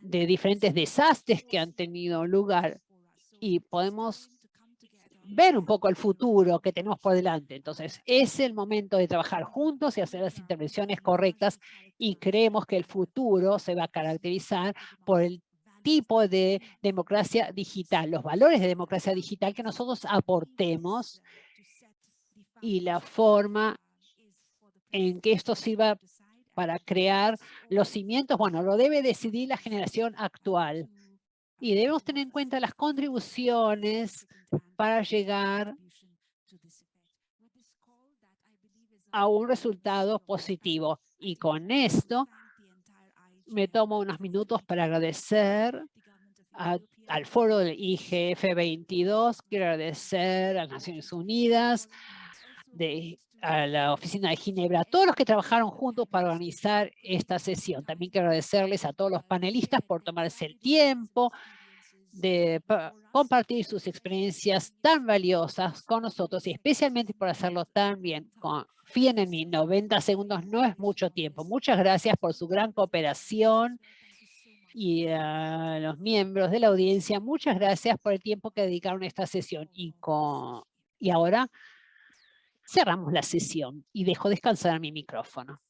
de diferentes desastres que han tenido lugar. Y podemos ver un poco el futuro que tenemos por delante. Entonces, es el momento de trabajar juntos y hacer las intervenciones correctas y creemos que el futuro se va a caracterizar por el tipo de democracia digital, los valores de democracia digital que nosotros aportemos y la forma en que esto sirva para crear los cimientos, bueno, lo debe decidir la generación actual. Y debemos tener en cuenta las contribuciones para llegar a un resultado positivo. Y con esto me tomo unos minutos para agradecer al foro del IGF 22, quiero agradecer a las Naciones Unidas, de, a la oficina de Ginebra, a todos los que trabajaron juntos para organizar esta sesión. También quiero agradecerles a todos los panelistas por tomarse el tiempo de pa- compartir sus experiencias tan valiosas con nosotros y especialmente por hacerlo tan bien. Confíen en mí, 90 segundos no es mucho tiempo. Muchas gracias por su gran cooperación y a los miembros de la audiencia, muchas gracias por el tiempo que dedicaron a esta sesión. Y, con, y ahora cerramos la sesión y dejo descansar mi micrófono.